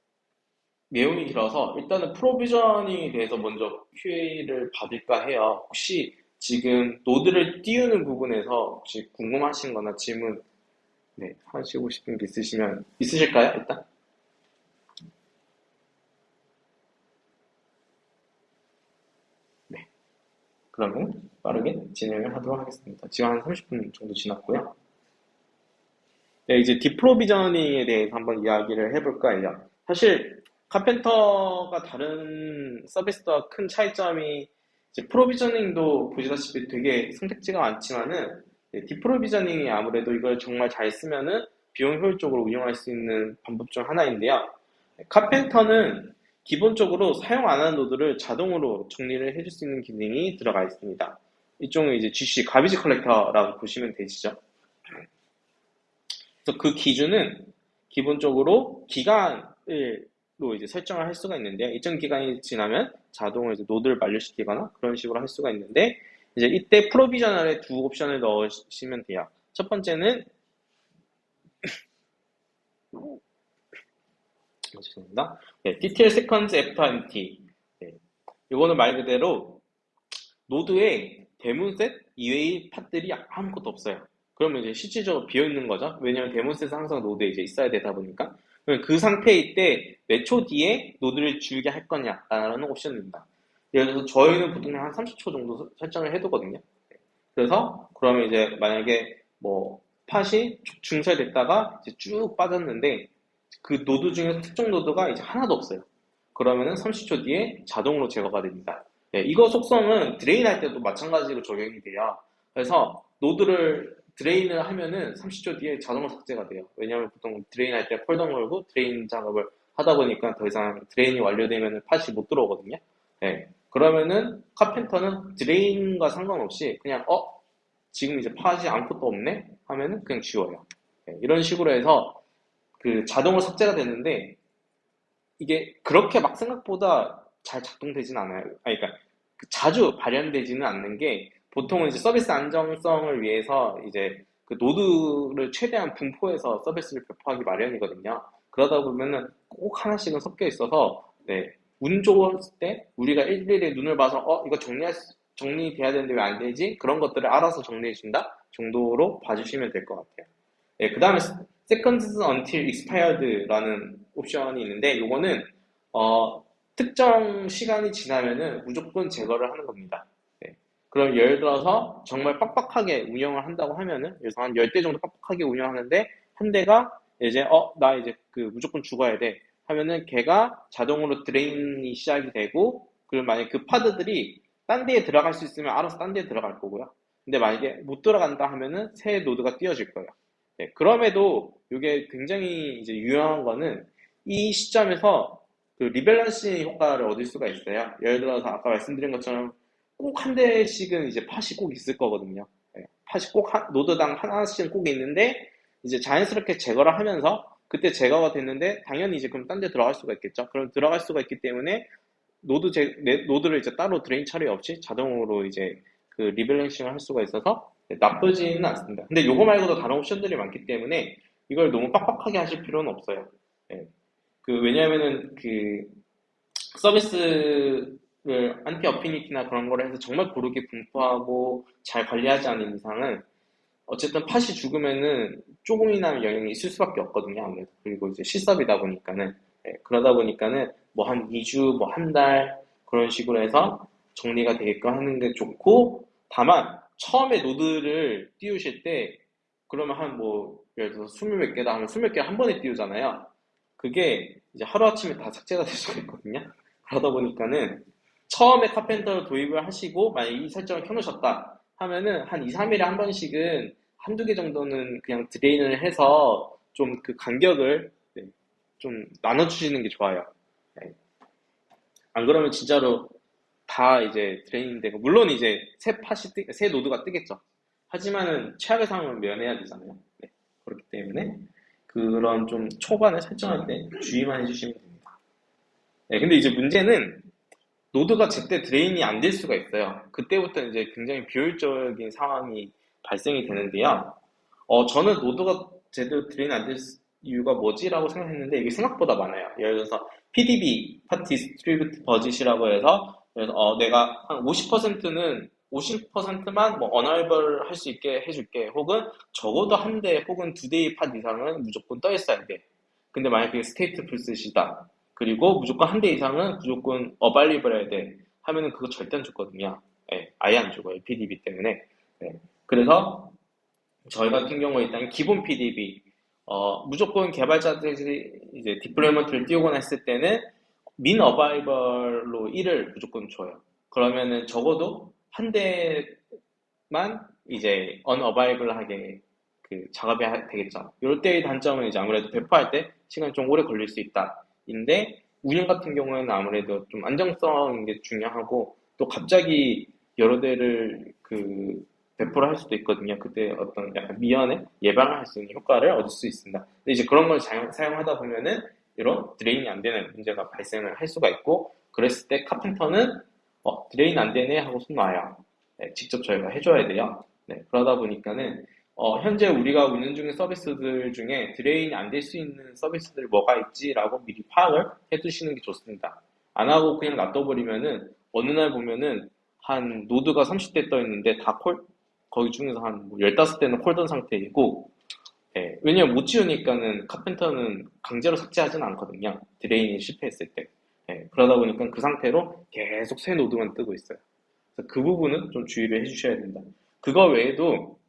내용이 길어서 일단은 프로비저닝에 대해서 먼저 QA를 받을까 해요. 혹시 지금 노드를 띄우는 부분에서 혹시 궁금하신 거나 질문 네, 하시고 싶은 게 있으시면 있으실까요? 일단? 네. 그러면 빠르게 진행을 하도록 하겠습니다. 지금 한 30분 정도 지났고요. 네, 이제 디프로비저닝에 대해서 한번 이야기를 해볼까 해요. 사실 카펜터가 다른 서비스와 큰 차이점이 프로비저닝도 보시다시피 되게 선택지가 많지만은 네, deprovisioning이 아무래도 이걸 정말 잘 쓰면은 비용 효율적으로 운영할 수 있는 방법 중 하나인데요. Karpenter는 기본적으로 사용 안 하는 노드를 자동으로 정리를 해줄 수 있는 기능이 들어가 있습니다. 이쪽은 이제 GC, garbage collector라고 보시면 되시죠. 그래서 그 기준은 기본적으로 기간을 로 이제 설정을 할 수가 있는데요. 일정 기간이 지나면 자동으로 이제 노드를 만료시키거나 그런 식으로 할 수가 있는데 이제 이때 provisioner에 두 옵션을 넣으시면 돼요. 첫 번째는 죄송합니다. 네, TTL seconds after empty. 네, 이거는 말 그대로 노드에 DaemonSet 이외의 pod들이 아무것도 없어요. 그러면 이제 실질적으로 비어 있는 거죠. 왜냐하면 DaemonSet은 항상 노드에 이제 있어야 되다 보니까. 그 상태일 때 몇 초 뒤에 노드를 지우게 할 거냐라는 옵션입니다. 예를 들어서 저희는 보통 한 30초 정도 설정을 해두거든요. 그래서 그러면 이제 만약에 뭐 pod이 증설됐다가 이제 쭉 빠졌는데 그 노드 중에서 특정 노드가 이제 하나도 없어요. 그러면은 30초 뒤에 자동으로 제거가 됩니다. 네, 이거 속성은 drain 할 때도 마찬가지로 적용이 돼요. 그래서 노드를 drain을 하면은 30초 뒤에 자동으로 삭제가 돼요. 왜냐하면 보통 drain 할 때 cordon 걸고 drain 작업을 하다 보니까 더 이상 drain이 완료되면 pod이 못 들어오거든요. 네. 그러면은 Karpenter는 drain과 상관없이 그냥 어 지금 이제 pod이 아무것도 없네 하면은 그냥 지워요. 네, 이런 식으로 해서 그 자동으로 삭제가 되는데 이게 그렇게 막 생각보다 잘 작동되진 않아요. 아니, 그러니까 그 자주 발현되지는 않는 게 보통은 이제 서비스 안정성을 위해서 이제 그 노드를 최대한 분포해서 서비스를 배포하기 마련이거든요. 그러다 보면은 꼭 하나씩은 섞여 있어서 네, 운 좋았을 때 우리가 일일이 눈을 봐서 어 이거 정리할 수- 정리돼야 되는데 왜 안 되지? 그런 것들을 알아서 정리해 준다 정도로 봐주시면 될 것 같아요. 네, 그 다음에 seconds until expired라는 옵션이 있는데 이거는 어, 특정 시간이 지나면은 무조건 제거를 하는 겁니다. 네. 그럼 예를 들어서 정말 빡빡하게 운영을 한다고 하면은 그래서 한 10대 정도 빡빡하게 운영하는데 한 대가 이제 어 나 이제 그 무조건 죽어야 돼 하면은 걔가 자동으로 drain이 시작이 되고 그리고 만약에 그 pod들이 딴 데에 들어갈 수 있으면 알아서 딴 데에 들어갈 거고요. 근데 만약에 못 들어간다 하면은 새 노드가 띄워질 거예요. 네, 그럼에도 이게 굉장히 이제 유용한 거는 이 시점에서 그 rebalancing 효과를 얻을 수가 있어요. 예를 들어서 아까 말씀드린 것처럼 꼭 한 대씩은 이제 팟이 꼭 있을 거거든요. 네, 팟이 꼭 한- 노드당 하나씩은 꼭 있는데 이제 자연스럽게 제거를 하면서 그때 제거가 됐는데 당연히 이제 그럼 딴 데 들어갈 수가 있겠죠. 그럼 들어갈 수가 있기 때문에 노드 제, 네, 노드를 이제 따로 drain 처리 없이 자동으로 이제 그 rebalancing을 할 수가 있어서 나쁘지는 않습니다. 근데 요거 말고도 다른 옵션들이 많기 때문에 이걸 너무 빡빡하게 하실 필요는 없어요. 예. 그 왜냐하면은 그 서비스 를 anti affinity나 그런 거를 해서 정말 고르게 분포하고 잘 관리하지 않은 이상은 어쨌든 팟이 죽으면은 조금이나마 영향이 있을 수밖에 없거든요. 아무래도 그리고 이제 실섭이다 보니까는 예, 그러다 보니까는 뭐 한 2주, 뭐 한 달 그런 식으로 해서 정리가 되게끔 하는 게 좋고 다만 처음에 노드를 띄우실 때 그러면 한 뭐 예를 들어서 스물 몇 개다 하면 스물 몇 개 한 번에 띄우잖아요. 그게 이제 하루아침에 다 삭제가 될 수가 있거든요. 그러다 보니까는 처음에 Karpenter를 도입을 하시고 만약 이 설정을 켜놓으셨다 하면은 한 2, 3일에 한 번씩은 한두 개 정도는 그냥 drain을 해서 좀 그 간격을 네, 좀 나눠주시는 게 좋아요. 네. 안 그러면 진짜로 다 이제 drain 되고 물론 이제 새 pod이 뜨, 새 노드가 뜨겠죠. 하지만은 최악의 상황을 면해야 되잖아요. 네, 그렇기 때문에 그런 좀 초반에 설정할 때 주의만 해주시면 됩니다. 네, 근데 이제 문제는 노드가 제때 drain이 안 될 수가 있어요. 그때부터 이제 굉장히 비효율적인 상황이 발생이 되는데요. 어, 저는 노드가 제대로 drain 안 될 이유가 뭐지라고 생각했는데 이게 생각보다 많아요. 예를 들어서 PDB, 파티 디스트리뷰트 버짓이라고 해서 그래서 어, 내가 한 50%는 50%만 뭐 unavailable 할 수 있게 해줄게. 혹은 적어도 한 대 혹은 두 대의 pod 이상은 무조건 떠 있어야 돼. 근데 만약에 그게 StatefulSet이다. 그리고 무조건 한 대 이상은 무조건 available 해야 돼. 하면은 그거 절대 안 죽거든요. 예, 아예 안 죽어요. PDB 때문에. 예, 그래서 저희 같은 경우에 일단 기본 PDB 어, 무조건 개발자들이 이제 deployment를 띄우거나 했을 때는 min available로 1을 무조건 줘요. 그러면은 적어도 한 대만 이제 언어바이블하게 그 작업이 하- 되겠죠. 이럴 때의 단점은 이제 아무래도 배포할 때 시간이 좀 오래 걸릴 수 있다. 인데 운영 같은 경우에는 아무래도 좀 안정성인 게 중요하고 또 갑자기 여러 대를 그 배포를 할 수도 있거든요. 그때 어떤 약간 미연에 예방을 할 수 있는 효과를 얻을 수 있습니다. 근데 이제 그런 걸 사용, 사용하다 보면은 이런 드레인이 안 되는 문제가 발생을 할 수가 있고 그랬을 때 카펜터는 어, drain 안 되네 하고 손 놔요. 네, 직접 저희가 해줘야 돼요. 네, 그러다 보니까는 어, 현재 우리가 운영 중인 서비스들 중에 drain이 안 될 수 있는 서비스들 뭐가 있지라고 미리 파악을 해두시는 게 좋습니다. 안 하고 그냥 놔둬버리면은 어느 날 보면은 한 노드가 30대 떠 있는데 다 cor, 거기 중에서 한 15대는 cordon 상태이고 예, 왜냐면 못 지우니까는 Karpenter는 강제로 삭제하지는 않거든요. drain이 실패했을 때. 예, 그러다 보니까 그 상태로 계속 새 노드만 뜨고 있어요. 그 부분은 좀 주의를 해주셔야 된다. 그거 외에도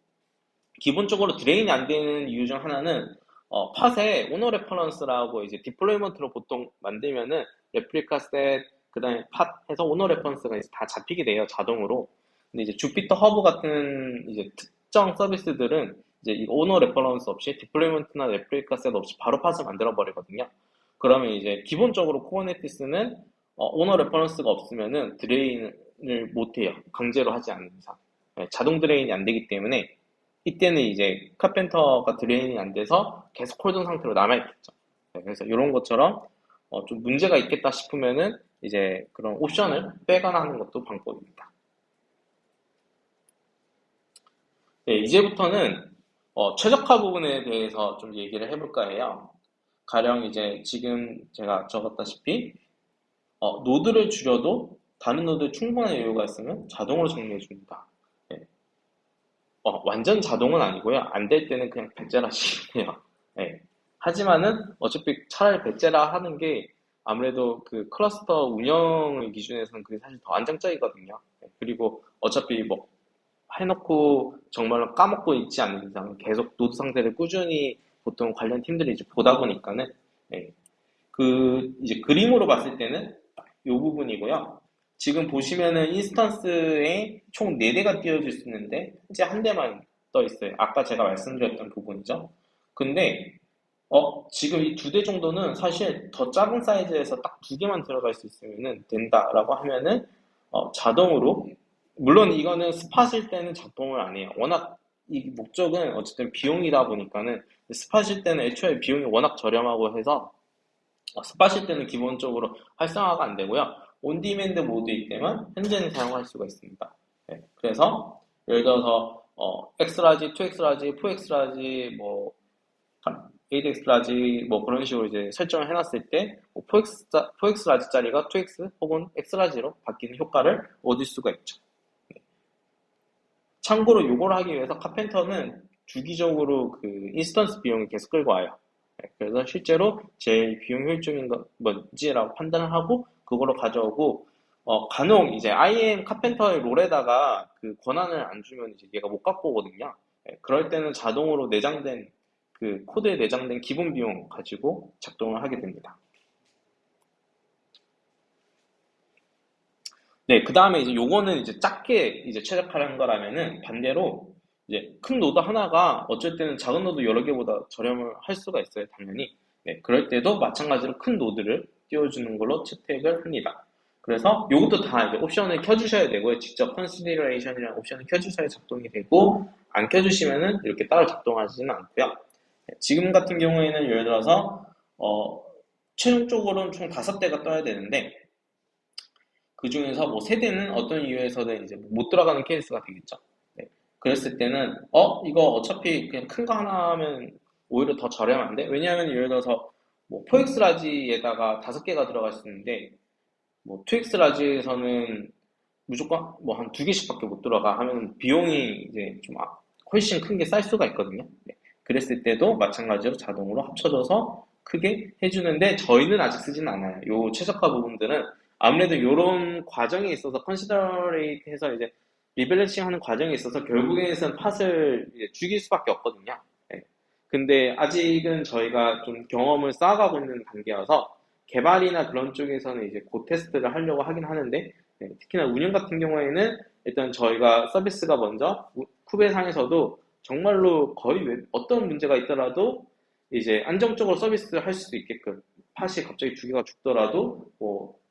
기본적으로 drain이 안 되는 이유 중 하나는 어, pod에 owner reference라고 이제 deployment로 보통 만들면은 ReplicaSet, 그 다음에 pod 해서 owner reference가 이제 다 잡히게 돼요, 자동으로. 근데 이제 JupyterHub 같은 이제 특정 서비스들은 이제 이 owner reference 없이 deployment나 ReplicaSet 없이 바로 pod을 만들어 버리거든요. 그러면 이제 기본적으로 Kubernetes는 어, owner reference가 없으면은 drain을 못 해요. 강제로 하지 않는 이상. 예, 자동 drain이 안 되기 때문에 이때는 이제 Karpenter가 drain이 안 돼서 계속 hold된 상태로 남아있겠죠. 예, 그래서 이런 것처럼 어, 좀 문제가 있겠다 싶으면은 이제 그런 옵션을 빼거나 하는 것도 방법입니다. 네, 이제부터는 어, 최적화 부분에 대해서 좀 얘기를 해볼까 해요. 가령 이제 지금 제가 적었다시피 어, 노드를 줄여도 다른 노드에 충분한 여유가 있으면 자동으로 정리해 줍니다. 네. 어, 완전 자동은 아니고요. 안 될 때는 그냥 해요. 네. 하지만은 어차피 차라리 배제라 하는 게 아무래도 그 클러스터 운영의 기준에서는 그게 사실 더 안정적이거든요. 네. 그리고 어차피 뭐 해놓고 정말로 까먹고 있지 않는 이상 계속 노드 상태를 꾸준히 보통 관련 팀들이 이제 보다 보니까는 네. 그 이제 그림으로 봤을 때는 이 부분이고요. 지금 보시면은 instance에 총 4대가 띄워질 수 있는데 현재 한 대만 떠 있어요. 아까 제가 말씀드렸던 부분이죠. 근데 어, 지금 이 두 대 정도는 사실 더 작은 사이즈에서 딱 두 개만 들어갈 수 있으면 된다라고 하면은 어, 자동으로 물론 이거는 spot일 때는 작동을 안 해요. 워낙 이 목적은 어쨌든 비용이다 보니까는 spot일 때는 애초에 비용이 워낙 저렴하고 해서 어, spot일 때는 기본적으로 활성화가 안 되고요. on-demand 모드일 때만 현재는 사용할 수가 있습니다. 네, 그래서 예를 들어서 어, X large, 2X large, 4X large, 뭐 8X large 뭐 그런 식으로 이제 설정을 해놨을 때 4X, 4X라지짜리가 2X 혹은 X라지로 바뀌는 효과를 얻을 수가 있죠. 참고로 이걸 하기 위해서 Karpenter는 주기적으로 그 instance 비용을 계속 끌고 와요. 네, 그래서 실제로 제일 비용 효율적인 건 뭔지라고 판단을 하고 그거로 가져오고 어, 간혹 이제 IM 카펜터의 롤에다가 그 권한을 안 주면 이제 얘가 못 갖고 오거든요. 네, 그럴 때는 자동으로 내장된 그 코드에 내장된 기본 비용 가지고 작동을 하게 됩니다. 네, 그 다음에 이제 요거는 이제 작게 이제 최적화한 거라면은 반대로 이제 큰 노드 하나가 어쩔 때는 작은 노드 여러 개보다 저렴을 할 수가 있어요, 당연히. 네, 그럴 때도 마찬가지로 큰 노드를 띄워주는 걸로 채택을 합니다. 그래서 이것도 다 이제 옵션을 켜주셔야 되고요. 직접 consolidation이라는 옵션을 켜주셔야 작동이 되고 안 켜주시면은 이렇게 따로 작동하지는 않고요. 네, 지금 같은 경우에는 예를 들어서 어, 최종적으로는 총 다섯 대가 떠야 되는데 그 중에서 뭐 세 대는 어떤 이유에서든 이제 못 들어가는 케이스가 되겠죠. 네. 그랬을 때는 어 이거 어차피 그냥 큰 거 하나 하면 오히려 더 저렴한데 왜냐하면 예를 들어서 뭐 4X large에다가 다섯 개가 들어갈 수 있는데 뭐 2X large에서는 무조건 뭐 한 두 개씩밖에 못 들어가 하면 비용이 이제 좀 아, 훨씬 큰 게 쌀 수가 있거든요. 네. 그랬을 때도 마찬가지로 자동으로 합쳐져서 크게 해주는데 저희는 아직 쓰진 않아요. 요 최적화 부분들은 아무래도 이런 과정에 있어서 consolidate 해서 이제 rebalancing 하는 과정에 있어서 결국에는 pod을 죽일 수밖에 없거든요. 네. 근데 아직은 저희가 좀 경험을 쌓아가고 있는 단계여서 개발이나 그런 쪽에서는 이제 곧 테스트를 하려고 하긴 하는데 네. 특히나 운영 같은 경우에는 일단 저희가 서비스가 먼저 Kube상에서도 정말로 거의 어떤 문제가 있더라도 이제 안정적으로 서비스를 할수 있게끔 팟이 갑자기 두 개가 죽더라도 뭐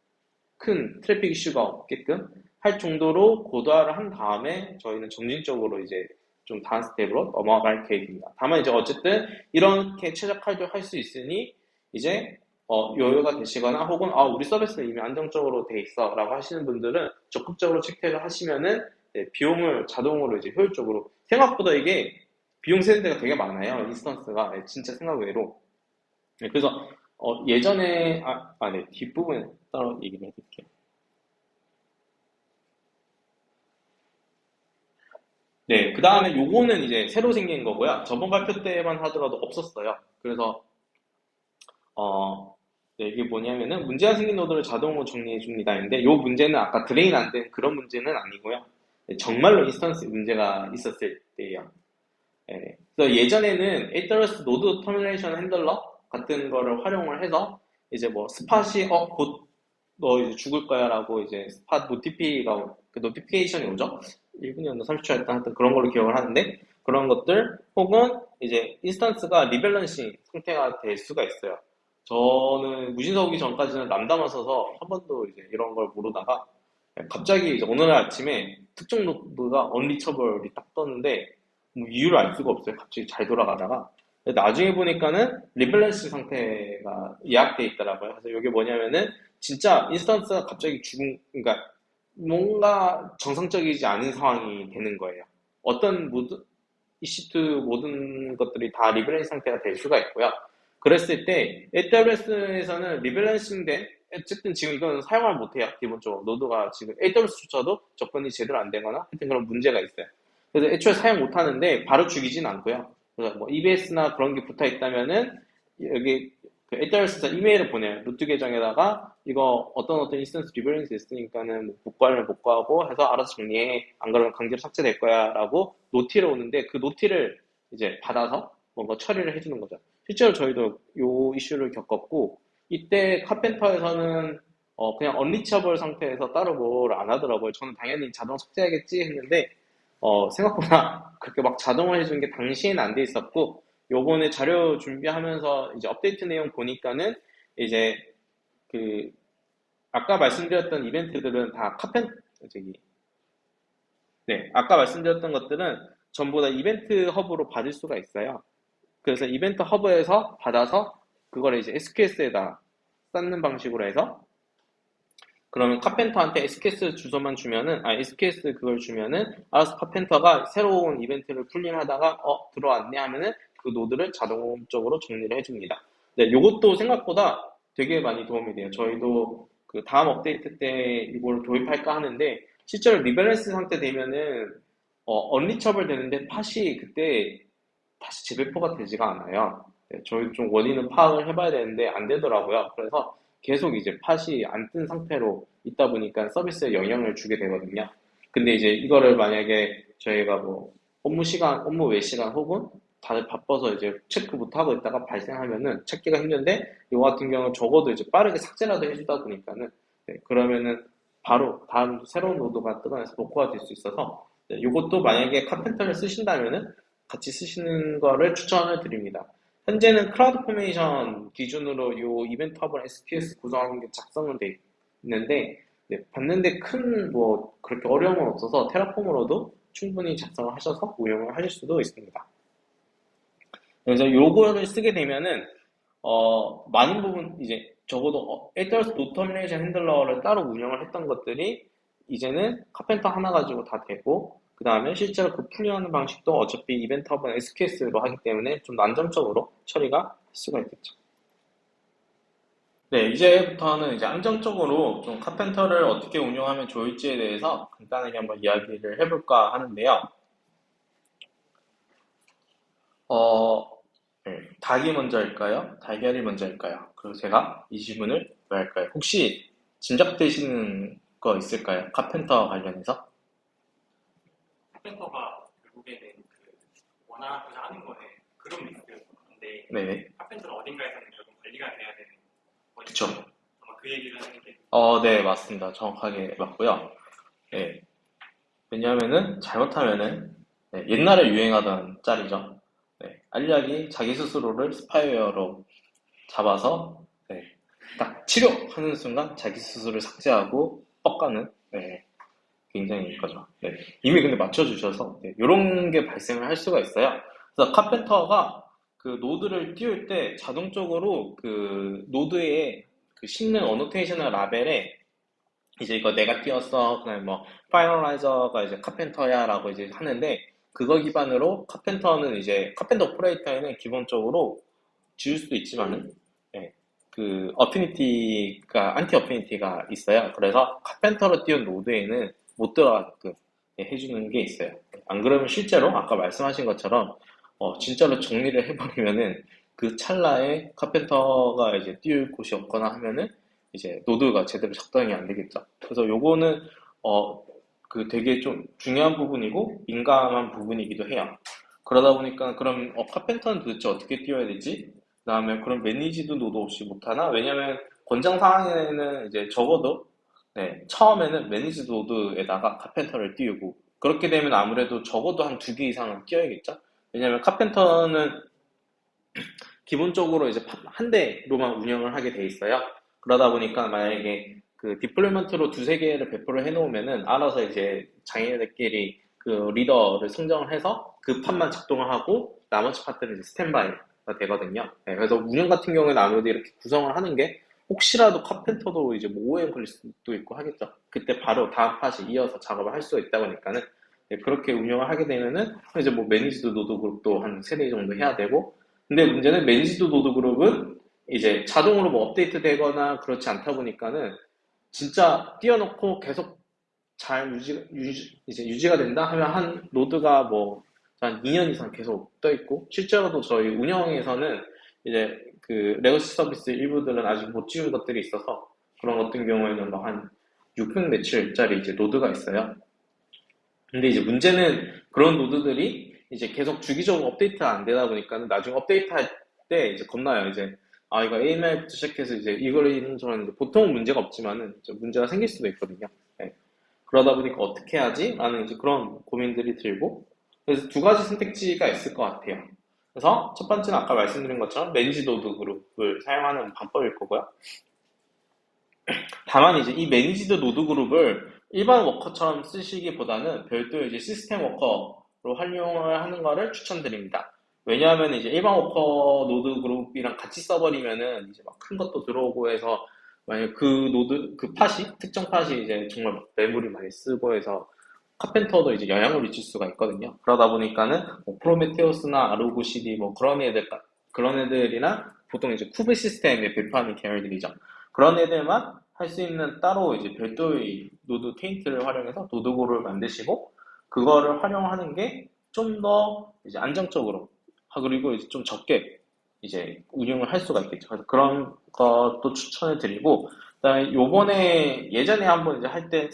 큰 트래픽 이슈가 없게끔 할 정도로 고도화를 한 다음에 저희는 점진적으로 이제 좀 다음 스텝으로 넘어갈 계획입니다. 다만 이제 어쨌든 이렇게 최적화를 할수 있으니 이제 어, 여유가 되시거나 혹은 아, 우리 서비스는 이미 안정적으로 돼 있어 라고 하시는 분들은 적극적으로 체크를 하시면은 네, 비용을 자동으로 이제 효율적으로 생각보다 이게 비용 세는 데가 되게 많아요 instance가 네, 진짜 생각 외로 네, 그래서 어, 예전에 아, 아, 네 뒷부분에 따로 얘기를 해드릴게요. 네, 그 다음에 요거는 이제 새로 생긴 거고요. 저번 발표 때만 하더라도 없었어요. 그래서, 어, 네, 이게 뭐냐면은 문제가 생긴 노드를 자동으로 정리해 줍니다. 근데 요 문제는 아까 drain 안 된 그런 문제는 아니고요. 네, 정말로 instance 문제가 있었을 때예요. 네, 그래서 예전에는 AWS Node Termination Handler 같은 거를 활용을 해서 이제 뭐 spot이 어 곧 너 이제 죽을 거야 라고 이제 spot notify가 그 notification이 오죠 1분이었나 30초였다 하여튼 그런 걸로 기억을 하는데 그런 것들 혹은 이제 instance가 rebalancing 상태가 될 수가 있어요 저는 무신사 오기 전까지는 남담을 써서 한 번도 이제 이런 걸 모르다가 갑자기 이제 어느 날 아침에 특정 노드가 unreachable이 딱 떴는데 뭐 이유를 알 수가 없어요. 갑자기 잘 돌아가다가 나중에 보니까는 rebalance 상태가 예약돼 있더라고요. 그래서 이게 뭐냐면은 진짜 instance가 갑자기 죽은 그러니까 뭔가 정상적이지 않은 상황이 되는 거예요. 어떤 모든 EC2 모든 것들이 다 rebalance 상태가 될 수가 있고요. 그랬을 때 AWS에서는 rebalancing된 어쨌든 지금 이건 사용을 못해요. 기본적으로 노드가 지금 AWS조차도 접근이 제대로 안 되거나 하여튼 그런 문제가 있어요. 그래서 애초에 사용 못하는데 바로 죽이진 않고요. 그래서 뭐 EBS나 그런 게 붙어 있다면은 여기 그 AWS에서 이메일을 보내요. root 계정에다가 이거 어떤 어떤 instance rebalance 있으니까는 뭐 복구하면 복구하고 해서 알아서 정리해. 안 그러면 강제로 삭제될 거야. 라고 noti를 오는데 그 noti를 이제 받아서 뭔가 처리를 해주는 거죠. 실제로 저희도 요 이슈를 겪었고 이때 카펜터에서는 어 그냥 언리처블 상태에서 따로 뭘 안 하더라고요. 저는 당연히 자동 삭제하겠지 했는데 어 생각보다 그렇게 막 자동을 해주는 게 당시에는 안 돼 있었고 요번에 자료 준비하면서 이제 업데이트 내용 보니까는 이제 그 아까 말씀드렸던 이벤트들은 다 카펜 저기 네 아까 말씀드렸던 것들은 전부 다 event hub로 받을 수가 있어요. 그래서 event hub에서 받아서 그걸 이제 SQS에다 쌓는 방식으로 해서 그러면 Karpenter한테 SQS 주소만 주면은 아 SQS 그걸 주면은 알아서 Karpenter가 새로운 이벤트를 polling하다가 어 들어왔네 하면은 그 노드를 자동적으로 정리를 해줍니다. 네, 요것도 생각보다 되게 많이 도움이 돼요. 저희도 그 다음 업데이트 때 이걸 도입할까 하는데 실제로 rebalance 상태 되면은 어, unreachable 되는데 팟이 그때 다시 재배포가 되지가 않아요. 네, 저희 좀 원인은 파악을 해봐야 되는데 안 되더라고요. 그래서 계속 이제 팟이 안 뜬 상태로 있다 보니까 서비스에 영향을 주게 되거든요. 근데 이제 이거를 만약에 저희가 뭐 업무 시간, 업무 외 시간 혹은 다들 바빠서 이제 체크 못 하고 있다가 발생하면은 찾기가 힘든데 이거 같은 경우는 적어도 이제 빠르게 삭제라도 해주다 보니까는 네, 그러면은 바로 다음 새로운 노드가 뜨고 나서 복구가 될 수 있어서 네, 이것도 만약에 Karpenter를 쓰신다면은 같이 쓰시는 거를 추천을 드립니다. 현재는 CloudFormation 기준으로 이 event hub랑 SQS 구성하는 게 작성은 돼 있는데 네, 봤는데 큰 뭐 그렇게 어려움은 없어서 Terraform으로도 충분히 작성을 하셔서 운영을 하실 수도 있습니다. 그래서 요거를 쓰게 되면은 어 많은 부분 이제 적어도 AWS Node Termination Handler를 따로 운영을 했던 것들이 이제는 Karpenter 하나 가지고 다 되고 그 다음에 실제로 그 polling하는 방식도 어차피 event hub는 SQS로 하기 때문에 좀 안정적으로 처리가 할 수가 있겠죠. 네, 이제부터는 이제 안정적으로 좀 Karpenter를 어떻게 운영하면 좋을지에 대해서 간단하게 한번 이야기를 해볼까 하는데요. 어, 네, 닭이 먼저일까요? 달걀이 먼저일까요? 그리고 제가 이 질문을 왜 할까요? 혹시 짐작되시는 거 있을까요? 카펜터 관련해서? 카펜터가 결국에는 그 원하고자 하는 거는 그런 리스크였는데 네네. 카펜터는 어딘가에서는 결국 관리가 돼야 되는 그쵸. 아마 그 얘기를 하는 게 어, 네, 맞습니다. 정확하게 맞고요. 네. 왜냐하면은 잘못하면은 네, 옛날에 유행하던 짤이죠. 네, 알약이 자기 스스로를 스파이웨어로 잡아서 네, 딱 치료하는 순간 자기 스스로를 삭제하고 뻑가는 네, 굉장히 거죠. 네, 이미 근데 맞춰주셔서 네, 이런 게 발생을 할 수가 있어요. 그래서 Karpenter가 그 노드를 띄울 때 자동적으로 그 노드에 그 씹는 annotation을 라벨에 이제 이거 내가 띄웠어 그다음에 뭐 finalizer가 이제 Karpenter야라고 이제 하는데 그거 기반으로 Karpenter는 이제 Karpenter operator에는 기본적으로 지울 수도 있지만은 예, 그 affinity가 anti affinity가 있어요. 그래서 Karpenter로 띄운 노드에는 못 들어가게끔 예, 해주는 게 있어요. 안 그러면 실제로 아까 말씀하신 것처럼 어, 진짜로 정리를 해버리면은 그 찰나에 Karpenter가 이제 띄울 곳이 없거나 하면은 이제 노드가 제대로 작동이 안 되겠죠. 그래서 요거는 어, 그 되게 좀 중요한 부분이고 민감한 부분이기도 해요. 그러다 보니까 그럼 어, Karpenter는 도대체 어떻게 띄워야 되지? 그 다음에 그럼 managed 노드 없이 못하나? 왜냐면 권장 사항에는 이제 적어도 네, 처음에는 managed 노드에다가 Karpenter를 띄우고 그렇게 되면 아무래도 적어도 한 두 개 이상은 띄워야겠죠? 왜냐면 Karpenter는 기본적으로 이제 한 대로만 운영을 하게 돼 있어요. 그러다 보니까 만약에 그 deployment로 두세 개를 배포를 해놓으면은 알아서 이제 자기네들끼리 그 리더를 선정을 해서 그 pod만 작동을 하고 나머지 pod는 이제 스탠바이가 되거든요. 네, 그래서 운영 같은 경우에는 아무래도 이렇게 구성을 하는 게 혹시라도 Karpenter도 이제 뭐 OOM에 걸릴 수도 있고 하겠죠. 그때 바로 다음 pod이 이어서 작업을 할 수가 있다 보니까는 네, 그렇게 운영을 하게 되면은 이제 뭐 managed 노드 그룹도 한 세대 정도 해야 되고 근데 문제는 managed 노드 그룹은 이제 자동으로 뭐 업데이트 되거나 그렇지 않다 보니까는 진짜 띄워놓고 계속 잘 유지, 유지, 이제 유지가 된다 하면 한 노드가 뭐 한 2년 이상 계속 떠 있고 실제로도 저희 운영에서는 이제 그 legacy 서비스 일부들은 아직 못 지운 것들이 있어서 그런 같은 경우에는 뭐한 600 며칠짜리 이제 노드가 있어요. 근데 이제 문제는 그런 노드들이 이제 계속 주기적으로 업데이트가 안 되다 보니까는 나중에 업데이트 할 때 이제 겁나요. 이제 아 이거 AMI부터 시작해서 이제 이걸 이런저런 보통은 문제가 없지만은 문제가 생길 수도 있거든요. 네. 그러다 보니까 어떻게 하지? 라는 이제 그런 고민들이 들고 그래서 두 가지 선택지가 있을 것 같아요. 그래서 첫 번째는 아까 말씀드린 것처럼 managed 노드 그룹을 사용하는 방법일 거고요. 다만 이제 이 managed 노드 그룹을 일반 worker처럼 쓰시기보다는 별도의 이제 시스템 worker로 활용을 하는 것을 추천드립니다. 왜냐하면 이제 일반 워커 노드 그룹이랑 같이 써버리면은 이제 막 큰 것도 들어오고 해서 만약 그 노드 그 pod이 특정 pod이 이제 정말 막 메모리 많이 쓰고 해서 카펜터도 이제 영향을 미칠 수가 있거든요. 그러다 보니까는 뭐 프로메테우스나 아르고 CD 뭐 그런 애들 그런 애들이나 보통 이제 kube-system에 배포하는 계열들이죠. 그런 애들만 할 수 있는 따로 이제 별도의 노드 taint를 활용해서 노드 그룹을 만드시고 그거를 활용하는 게 좀 더 이제 안정적으로 아, 그리고 이제 좀 적게 이제 운영을 할 수가 있겠죠. 그래서 그런 것도 추천을 드리고 그다음에 요번에 예전에 한번 이제 할 때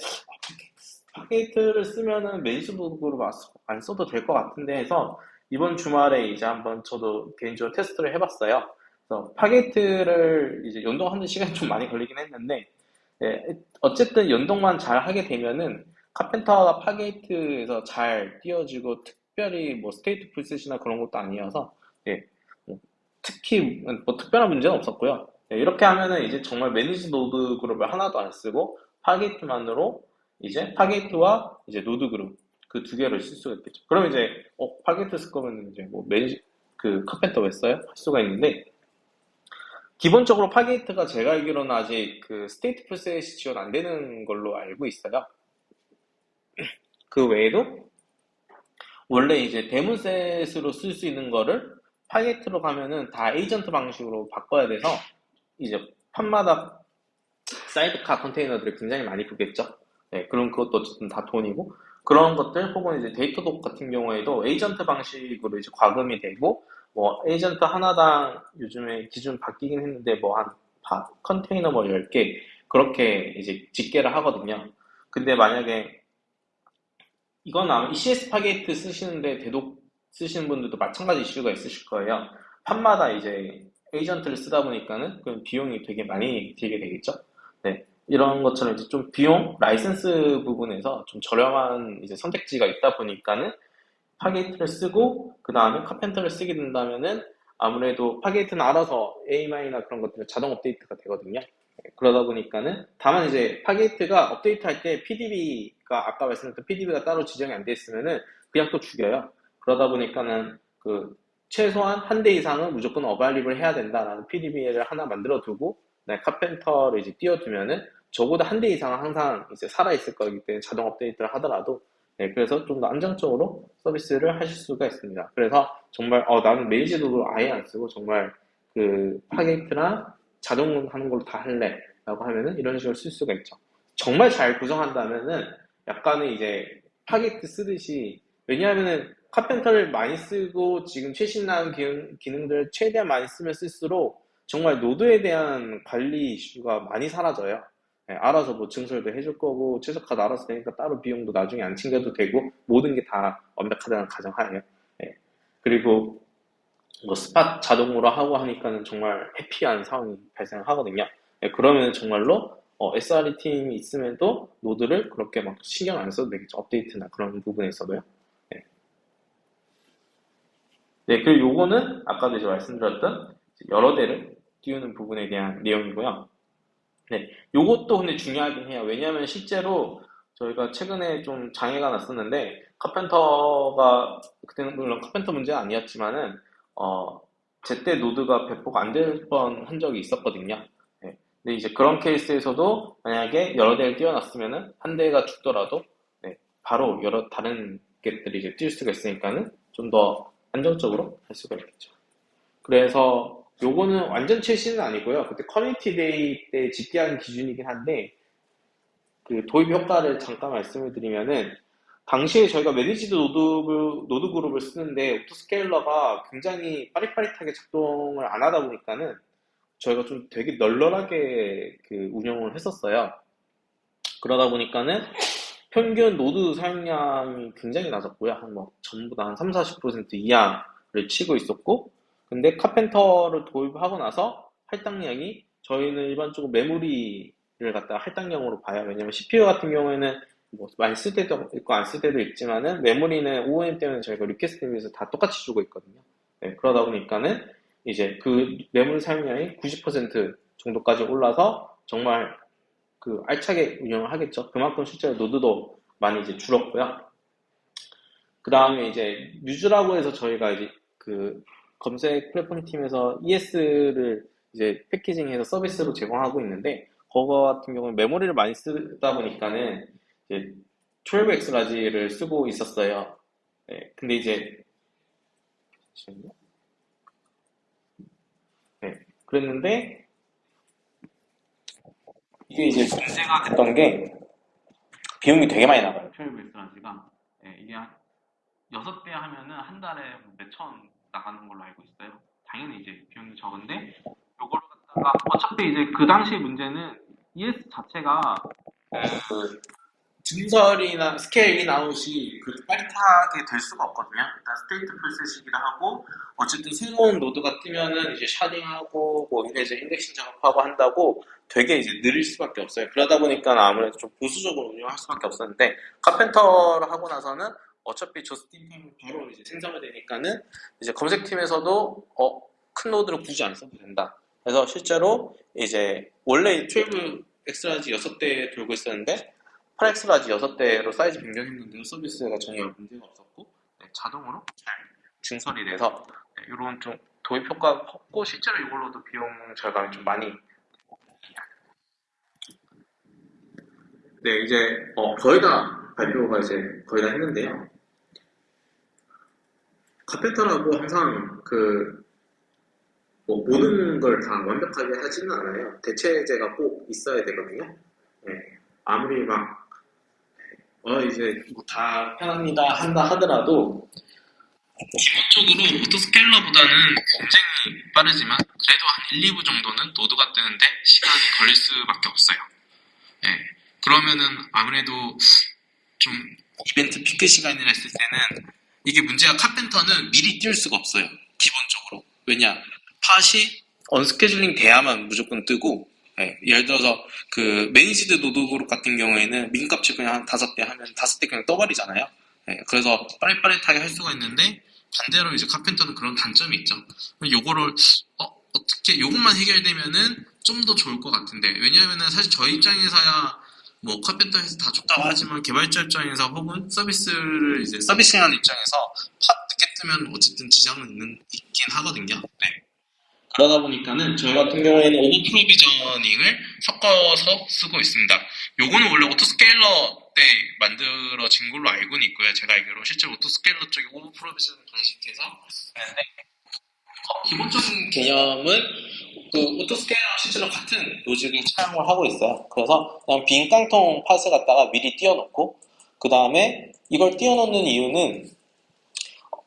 Fargate를 쓰면은 managed group으로 안 써도 될 것 같은데 해서 이번 주말에 이제 한번 저도 개인적으로 테스트를 해봤어요. 그래서 Fargate를 이제 연동하는 시간이 좀 많이 걸리긴 했는데 네, 어쨌든 연동만 잘 하게 되면은 Karpenter가 Fargate에서 잘 띄워지고 특별히 뭐 StatefulSet이나 그런 것도 아니어서 네, 뭐 특히 뭐 특별한 문제는 없었고요. 네, 이렇게 하면은 이제 정말 managed node group을 하나도 안 쓰고 Fargate만으로 이제 Fargate와 이제 node group 그 두 개를 쓸 수가 있겠죠. 그럼 이제 어 Fargate 쓸 거면 이제 뭐 managed 그 Karpenter 왜 써요? 할 수가 있는데 기본적으로 Fargate가 제가 알기로는 아직 그 StatefulSet이 지원 안 되는 걸로 알고 있어요. 그 외에도 원래 이제 DaemonSet으로 쓸 수 있는 거를 Fargate로 가면은 다 에이전트 방식으로 바꿔야 돼서 이제 pod마다 sidecar 컨테이너들이 굉장히 많이 붙겠죠. 네, 그럼 그것도 어쨌든 다 돈이고 그런 것들 혹은 이제 Datadog 같은 경우에도 에이전트 방식으로 이제 과금이 되고 뭐 에이전트 하나당 요즘에 기준 바뀌긴 했는데 뭐 한 컨테이너 뭐 10개 그렇게 이제 집계를 하거든요. 근데 만약에 이건 아마 ECS Fargate 쓰시는데 Datadog 쓰시는 분들도 마찬가지 이슈가 있으실 거예요. pod마다 이제 에이전트를 쓰다 보니까는 그 비용이 되게 많이 들게 되겠죠. 네. 이런 것처럼 이제 좀 비용, 라이센스 부분에서 좀 저렴한 이제 선택지가 있다 보니까는 Fargate를 쓰고 그 다음에 Karpenter를 쓰게 된다면은 아무래도 Fargate는 알아서 AMI나 그런 것들은 자동 업데이트가 되거든요. 네, 그러다 보니까는 다만 이제 Fargate가 업데이트 할 때 PDB가 아까 말씀드렸던 PDB가 따로 지정이 안 돼 있으면은 그냥 또 죽여요. 그러다 보니까는 그 최소한 한 대 이상은 무조건 available을 해야 된다라는 PDB를 하나 만들어 두고 네, Karpenter를 이제 띄워두면은 적어도 한 대 이상은 항상 이제 살아있을 거기 때문에 자동 업데이트를 하더라도 네, 그래서 좀 더 안정적으로 서비스를 하실 수가 있습니다. 그래서 정말 어, 나는 메이지도를 아예 안 쓰고 정말 그 Fargate나 자동 하는 걸로 다 할래 라고 하면은 이런 식으로 쓸 수가 있죠. 정말 잘 구성한다면은 약간은 이제 Fargate 쓰듯이 왜냐하면은 Karpenter를 많이 쓰고 지금 최신 나온 기능, 기능들을 최대한 많이 쓰면 쓸수록 정말 node에 대한 관리 이슈가 많이 사라져요. 네, 알아서 뭐 증설도 해줄 거고 최적화도 알아서 되니까 따로 비용도 나중에 안 챙겨도 되고 모든 게 다 완벽하다는 가정하에요. 네. 그리고 뭐 spot 자동으로 하고 하니까는 정말 happy한 상황이 발생하거든요. 네, 그러면 정말로 어, SRE 팀이 있음에도 node를 그렇게 막 신경 안 써도 되겠죠. 업데이트나 그런 부분에서도요. 네. 네, 그리고 요거는 아까도 이제 말씀드렸던 여러 대를 띄우는 부분에 대한 내용이고요. 요것도 근데 중요하긴 해요. 왜냐하면 실제로 저희가 최근에 좀 장애가 났었는데 카펜터가 그때는 물론 카펜터 문제가 아니었지만은 어 제때 노드가 배포가 안 될 뻔 한 적이 있었거든요. 네. 근데 이제 그런 케이스에서도 만약에 여러 대를 띄워놨으면은 한 대가 죽더라도 네, 바로 여러 다른 get들이 이제 뛸 수가 있으니까는 좀 더 안정적으로 할 수가 있겠죠. 그래서 요거는 완전 최신은 아니고요. 그때 커뮤니티 데이 때 집계한 기준이긴 한데 그 도입 효과를 잠깐 말씀을 드리면은 당시에 저희가 managed node, node group을 쓰는데 autoscaler가 굉장히 빠릿빠릿하게 작동을 안 하다 보니까는 저희가 좀 되게 널널하게 그 운영을 했었어요. 그러다 보니까는 평균 node 사용량이 굉장히 낮았고요. 한 뭐 전부 다 한 3, 40% 이하를 치고 있었고 근데 Karpenter를 도입하고 나서 할당량이 저희는 일반적으로 메모리를 갖다가 할당량으로 봐요. 왜냐면 CPU 같은 경우에는 뭐 많이 쓸 때도 있고 안 쓸 때도 있지만은 메모리는 OOM 때문에 저희가 request 대비해서 다 똑같이 주고 있거든요. 네, 그러다 보니까는 이제 그 메모리 사용량이 90% 정도까지 올라서 정말 그 알차게 운영을 하겠죠. 그만큼 실제로 node도 많이 이제 줄었고요. 그 다음에 이제 뮤즈라고 해서 저희가 이제 그 검색 플랫폼 팀에서 ES를 이제 패키징해서 서비스로 제공하고 있는데 그거 같은 경우는 메모리를 많이 쓰다 보니까는 이제 12x 라지를 쓰고 있었어요. 네, 근데 이제. 네, 그랬는데 이게 이제 문제가 됐던 게 비용이 되게 많이 나가요. 12xlarge가 네, 이게 한 6대 하면은 한 달에 몇천 나가는 걸로 알고 있어요. 당연히 이제 비용이 적은데 요거를 갖다가 어차피 이제 그 당시 문제는 ES 자체가 그 증설이나 scale in out이 그 빠릿하게 될 수가 없거든요. 일단 StatefulSet이라 하고 어쨌든 새로운 node가 뜨면은 이제 sharding하고 뭐 이제 indexing 작업하고 한다고 되게 이제 느릴 수밖에 없어요. 그러다 보니까 아무래도 좀 보수적으로 운영할 수밖에 없었는데 Karpenter를 하고 나서는 어차피 just in time이 바로 이제 생성이 되니까는 이제 검색팀에서도 어, 큰 node를 굳이 안 써도 된다. 그래서 실제로 이제 원래 12 xlarge 6대 돌고 있었는데 8xlarge 6대로 사이즈 변경했는데도 서비스가 전혀 문제가 없었고 네, 자동으로 잘 증설이 돼서 네, 이런 좀 도입 효과가 컸고 실제로 이걸로도 비용 절감이 좀 많이 네 이제 어, 거의 다 발표가 이제 거의 다 했는데요. 카펜터라고 항상 그, 뭐 모든 걸 다 완벽하게 하지는 않아요. 대체제가 꼭 있어야 되거든요. 네. 아무리 막, 어, 이제 뭐다 편합니다 한다 하더라도, 기본적으로 오토스케일러보다는 굉장히 빠르지만, 그래도 한 1, 2부 정도는 노드가 뜨는데 시간이 걸릴 수밖에 없어요. 네. 그러면은 아무래도 좀 이벤트 피크 시간이라 했을 때는 이게 문제가 Karpenter는 미리 띄울 수가 없어요. 기본적으로. 왜냐? pod이 unscheduling 돼야만 무조건 뜨고 예, 예를 들어서 그 managed node group 같은 경우에는 min값치 그냥 한 다섯 대 하면 다섯 대 그냥 떠버리잖아요. 예, 그래서 빠릿빠릿하게 할 수가 있는데 반대로 이제 Karpenter는 그런 단점이 있죠. 요거를 어, 어떻게 요것만 해결되면은 좀 더 좋을 것 같은데 왜냐하면은 사실 저희 입장에서야 뭐 Karpenter에서 다 좋다고 하지만 개발자 입장에서 혹은 서비스를 이제 서비스하는 입장에서 pod 늦게 뜨면 어쨌든 지장은 있는, 있긴 하거든요. 네. 그러다 보니까는 저희 같은 경우에는 over provisioning을 섞어서 쓰고 있습니다. 요거는 원래 autoscaler 때 만들어진 걸로 알고는 있고요. 제가 알기로 실제 autoscaler 쪽에 over provisioning 방식해서 하는데 어, 기본적인 개념은 그 autoscaler 실제로 같은 로직을 사용을 하고 있어요. 그래서 그냥 빈 깡통 pod을 갖다가 미리 띄워놓고 그 다음에 이걸 띄워놓는 이유는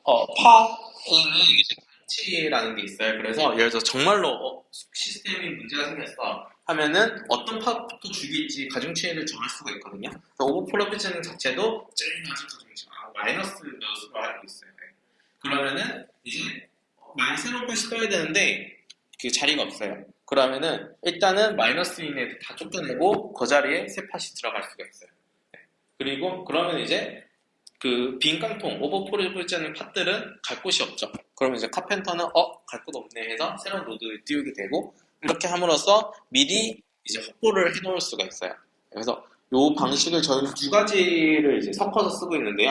어, pod에는 이제 가치라는 게 있어요. 그래서 예를 들어 정말로 어, 시스템이 문제가 생겼어 하면은 어떤 pod부터 죽일지 가중치를 정할 수가 있거든요. 그래서 over provisioning 자체도 제일 낮은 가중치 아, 마이너스 몇으로 알고 있어요. 네. 그러면은 이제 많이 새로운 pod이 떠야 되는데 그 자리가 없어요. 그러면은 일단은 마이너스인 애 다 쫓겨내고 그 자리에 새 pod이 들어갈 수가 있어요. 네. 그리고 그러면 이제 그 빈 깡통 over provisioning pod들은 갈 곳이 없죠. 그러면 이제 Karpenter는 어 갈 곳 없네 해서 새로운 노드를 띄우게 되고 이렇게 함으로써 미리 이제 확보를 해 놓을 수가 있어요. 그래서 이 방식을 저희는 두 가지를 이제 섞어서 쓰고 있는데요.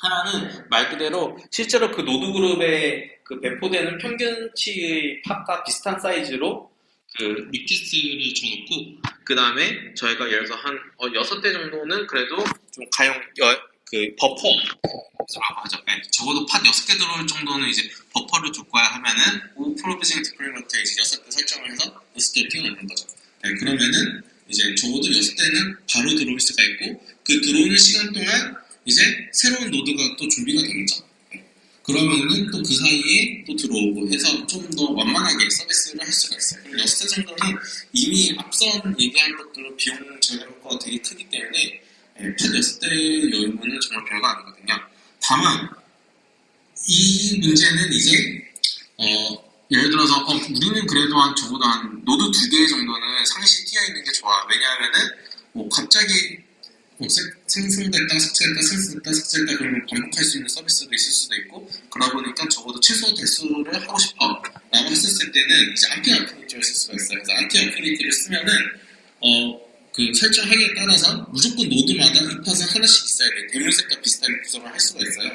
하나는 말 그대로 실제로 그 노드 그룹에 그 배포되는 평균치의 pod과 비슷한 사이즈로 그 request를 줘놓고 그 다음에 저희가 예를 들어서 한 어, 6대 정도는 그래도 좀 가용 여- 그 버퍼. 아 맞아. 네, 적어도 pod 6개 들어올 정도는 이제 버퍼를 줄 거야 하면은 over provisioning deployment 이제 6대 설정을 해서 6대를 띄워놓는 거죠. 네, 그러면은 이제 적어도 6대는 바로 들어올 수가 있고 그 들어오는 시간 동안 이제 새로운 노드가 또 준비가 되겠죠. 네, 그러면은 또 그 사이에 또 들어오고 해서 좀 더 완만하게 서비스를 할 수가 있어요. 그리고 6대 정도는 이미 앞선 얘기한 것들로 비용 절감 효과가 되게 크기 때문에 예, 팟 6대 여유는 정말 별거 아니거든요. 다만 이 문제는 이제 어, 예를 들어서 어, 우리는 그래도 한 적어도 한 노드 두 개 정도는 상시 띄워 있는 게 좋아. 왜냐하면은 뭐 갑자기 뭐 생- 생성됐다 삭제됐다 생성됐다 삭제됐다 그러면 반복할 수 있는 서비스도 있을 수도 있고 그러다 보니까 적어도 최소 대수를 하고 싶어 라고 했었을 때는 이제 anti affinity를 쓸 수가 있어요 그래서 anti affinity를 쓰면은 어 그 설정하기에 따라서 무조건 노드마다 이 pod은 하나씩 있어야 돼 DaemonSet과 비슷하게 구성을 할 수가 있어요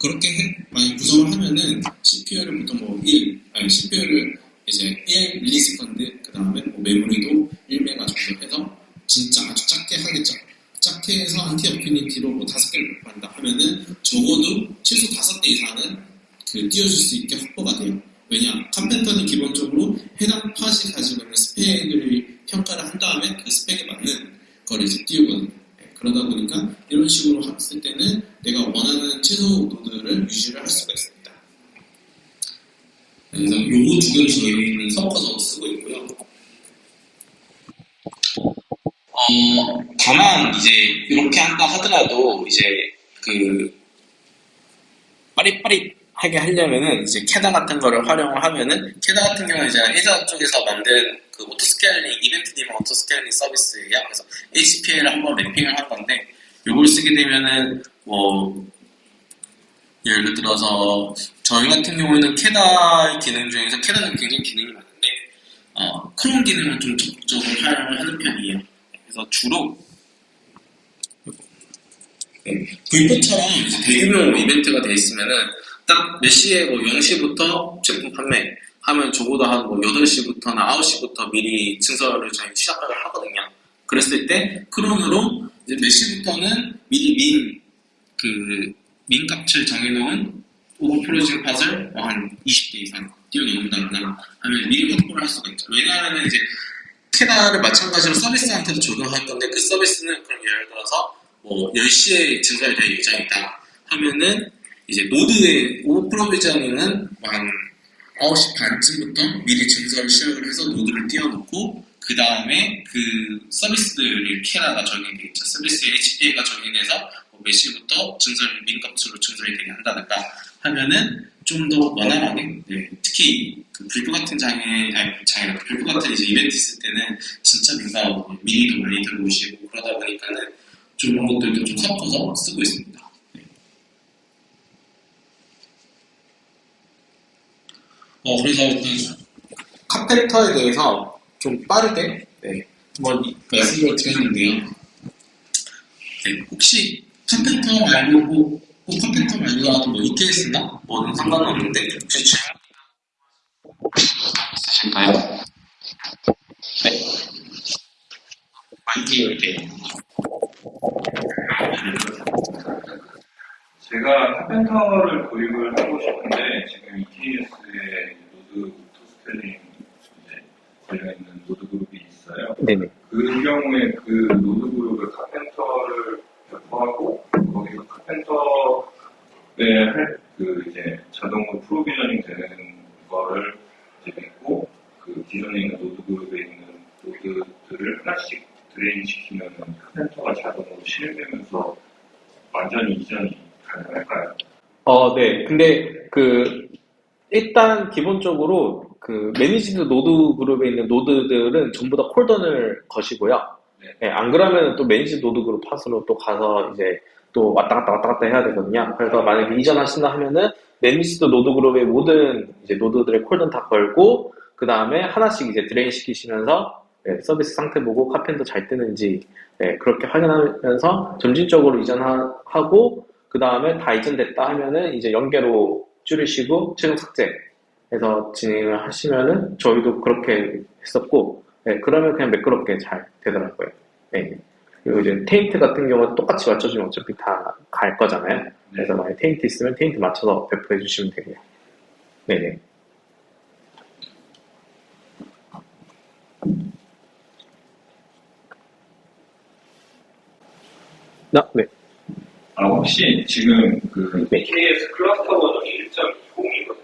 그렇게 해, 만약 구성을 하면은 CPU를 보통 뭐 1, 아니 CPU를 이제 1 millisecond 그 다음에 뭐 메모리도 1메가 정도 해서 진짜 아주 작게 하겠죠 작게 해서 anti affinity로 뭐 다섯 개를 배포한다 하면은 적어도 최소 다섯 대 이상은 그 띄워줄 수 있게 확보가 돼요. 왜냐? Karpenter는 기본적으로 해당 pod이 가지고 있는 스펙을 평가를 한 다음에 그 스펙에 맞는 걸 이제 띄우거든요. 네, 그러다 보니까 이런 식으로 했을 때는 내가 원하는 최소 노드를 유지를 할 수가 있습니다. 그래서 요거 두 개를 저희는 섞어서 쓰고 있고요. 어, 다만 이제 이렇게 한다 하더라도 이제 그 빠릿빠릿하게 하려면은 이제 KEDA 같은 거를 활용을 하면은 KEDA 같은 경우는 이제 회사 쪽에서 만든 그 autoscaling event driven autoscaling 서비스예요. 그래서 HPL을 한번 랩핑을 한 건데 이걸 쓰게 되면은 뭐 예를 들어서 저희 같은 경우에는 캐다 기능 중에서 캐다는 굉장히 기능이 많은데 어, 크롬 기능을 좀 적극적으로 활용을 하는 편이에요. 그래서 주로 네, 불꽃처럼 대규모 이벤트가 돼 있으면은 딱 몇 시에 뭐 0시부터 제품 판매 하면 적어도 한뭐 8시부터나 9시부터 미리 증설을 저희 시작을 하거든요. 그랬을 때 cron으로 이제 몇 시부터는 미리 min, 그, min 값을 정해놓은 over provisioning pod을 뭐한 20개 이상 띄워놓는다거나 하면 미리 확보를 할 수가 있죠. 왜냐하면 이제 KEDA를 마찬가지로 서비스한테도 적용할 건데 그 서비스는 그럼 예를 들어서 뭐 10시에 증설될 예정이다 하면은 이제 노드의 over provisioning은 한 9시 반쯤부터 미리 증설 시작을 해서 노드를 띄워놓고 그 다음에 그 서비스들이 캐나가 적용이 되겠죠. 서비스 HPA가 적용해서 뭐몇 시부터 증설 민값으로 증설이 되게 한다든가 하면은 좀 더 원활하게 네, 특히 그 불교 같은 장애 아니 장애 불교 같은 이제 이벤트 있을 때는 진짜 민감하고 미리도 많이 들어오시고 그러다 보니까는 좀 이런 것들도 좀 섞어서 쓰고 있습니다. 네. 어 그래서 일단 카펜터에 대해서 좀 빠르게 네, 한번 이- 말씀을 드렸는데요. 네, 혹시 카펜터 말고 뭐, 뭐 카펜터 말고라도 뭐 EKS나 뭐는 상관없는데 혹시 질문 있으실까요? 네. 마이크 열게요. 제가 카펜터를 도입을 하고 싶은데 지금 EKS에 노드 이제 걸려있는 노드 그룹이 있어요. 네네. 그 경우에 그 노드 그룹을 Karpenter를 배포하고 거기서 Karpenter에 할 그 이제 자동으로 provisioning 되는 거를 이제 믿고 그 기존에 있는 노드 그룹에 있는 노드들을 하나씩 drain 시키면 Karpenter가 자동으로 실행되면서 완전히 이전이 가능할까요? 어, 네. 근데 그 일단 기본적으로 그 managed 노드 그룹에 있는 노드들은 전부 다 cordon을 거시고요. 네. 네, 안 그러면 또 managed 노드 그룹 pod으로 또 가서 이제 또 왔다 갔다 왔다 갔다 해야 되거든요. 그래서 만약에 이전하신다 하면은 managed 노드 그룹의 모든 이제 노드들의 cordon 다 걸고 그 다음에 하나씩 이제 drain 시키시면서 예, 서비스 상태 보고 Karpenter 잘 뜨는지 예, 그렇게 확인하면서 점진적으로 이전하고 그 다음에 다 이전됐다 하면은 이제 연계로 줄이시고 최종 삭제해서 진행을 하시면은 저희도 그렇게 했었고 예, 그러면 그냥 매끄럽게 잘 되더라고요. 예. 그리고 이제 테인트 같은 경우는 똑같이 맞춰주면 어차피 다 갈 거잖아요. 그래서 만약 테인트 있으면 테인트 맞춰서 배포해 주시면 되고요. 네네. 나, 네. 아, 혹시 지금 그 네. KS 클러스터 버전이 1.20이거든요.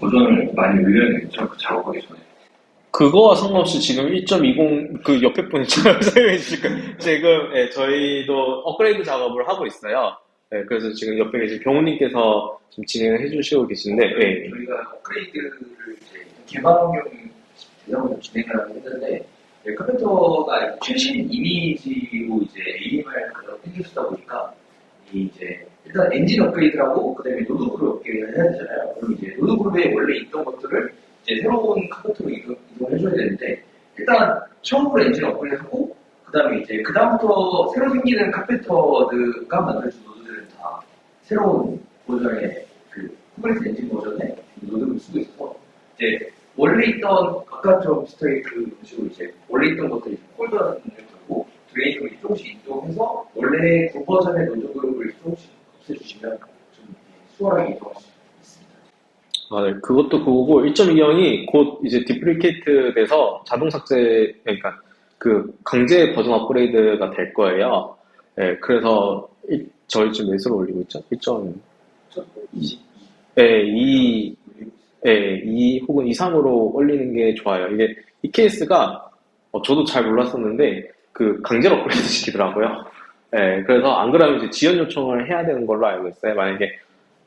버전을 많이 올려야겠죠? 그 작업하기 전에. 그거와 상관없이 지금 1.20, 그 옆에 분이 설명해 주실 거예요. 지금, 예, 저희도 업그레이드 작업을 하고 있어요. 예, 그래서 지금 옆에 계신 경호님께서 지금 진행을 해 주시고 계신데, 예. 저희가 업그레이드를 이제 개발 환경 대상으로 진행을 했는데 네, 컴퓨터가 최신 이미지로 이제 AMI 그런 생겼다 보니까 이 이제 일단 엔진 업그레이드라고 그다음에 노드 그룹 업그레이드를 해야 되잖아요. 그럼 이제 노드 그룹에 원래 있던 것들을 이제 새로운 Karpenter로 이동, 이동을 해줘야 되는데 일단 처음으로 엔진 업그레이드하고 그다음에 이제 그다음부터 새로 생기는 Karpenter가 만들어준 노드들은 다 새로운 버전의 그 Kubernetes 엔진 버전의 노드를 쓰고 있어서 이제 원래 있던 아까처럼 비슷하게 그 식으로 이제 원래 있던 것들이 cordon을 걸고 drain을 조금씩 이동해서 원래 그 버전의 노드 그룹을 조금씩 없애주시면 좀 수월하게 이동할 수 있습니다. 아, 네. 그것도 그거고 1.20이 곧 이제 deprecate 돼서 자동 삭제 그러니까 그 강제 버전 업그레이드가 될 거예요. 예, 그래서 일- 저희 지금 몇으로 올리고 있죠? 1.2 22. 예, 2 예, 2 혹은 2, 3으로 올리는 게 좋아요. 이게 이 케이스가 어, 저도 잘 몰랐었는데 그 강제로 업그레이드 시키더라고요. 예, 그래서 안 그러면 이제 지연 요청을 해야 되는 걸로 알고 있어요. 만약에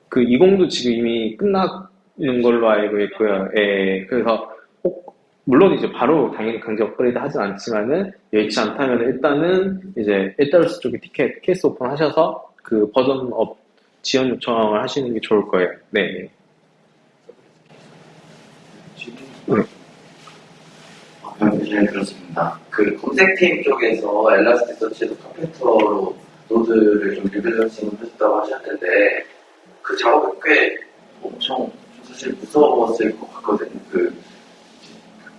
그 20도 지금 이미 끝나는 걸로 알고 있고요. 예, 그래서 꼭 물론 이제 바로 당연히 강제 업그레이드 하진 않지만은 여의치 않다면 일단은 이제 AWS 쪽에 티켓 케이스 오픈 하셔서 그 버전 업 지연 요청을 하시는 게 좋을 거예요. 네. 네. 네, 잘 들었습니다. 그 검색팀 쪽에서 Elasticsearch에서 Karpenter로 노드를 좀 rebalancing을 하셨다고 하셨는데 그 작업이 꽤 엄청 사실 무서웠을 것 같거든요. 그,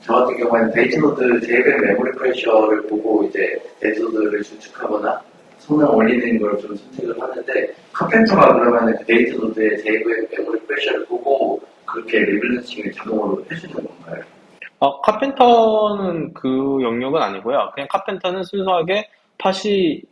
저 같은 경우에는 데이터 노드 JVM memory pressure를 보고 이제 데이터 노드를 추가하거나 성능 올리는 걸 좀 선택을 하는데 Karpenter가 그러면 그 데이터 노드의 JVM memory pressure를 보고 그렇게 rebalancing을 자동으로 해주는 건가요? 어, Karpenter는 그 영역은 아니고요. 그냥 Karpenter는 순수하게 pod이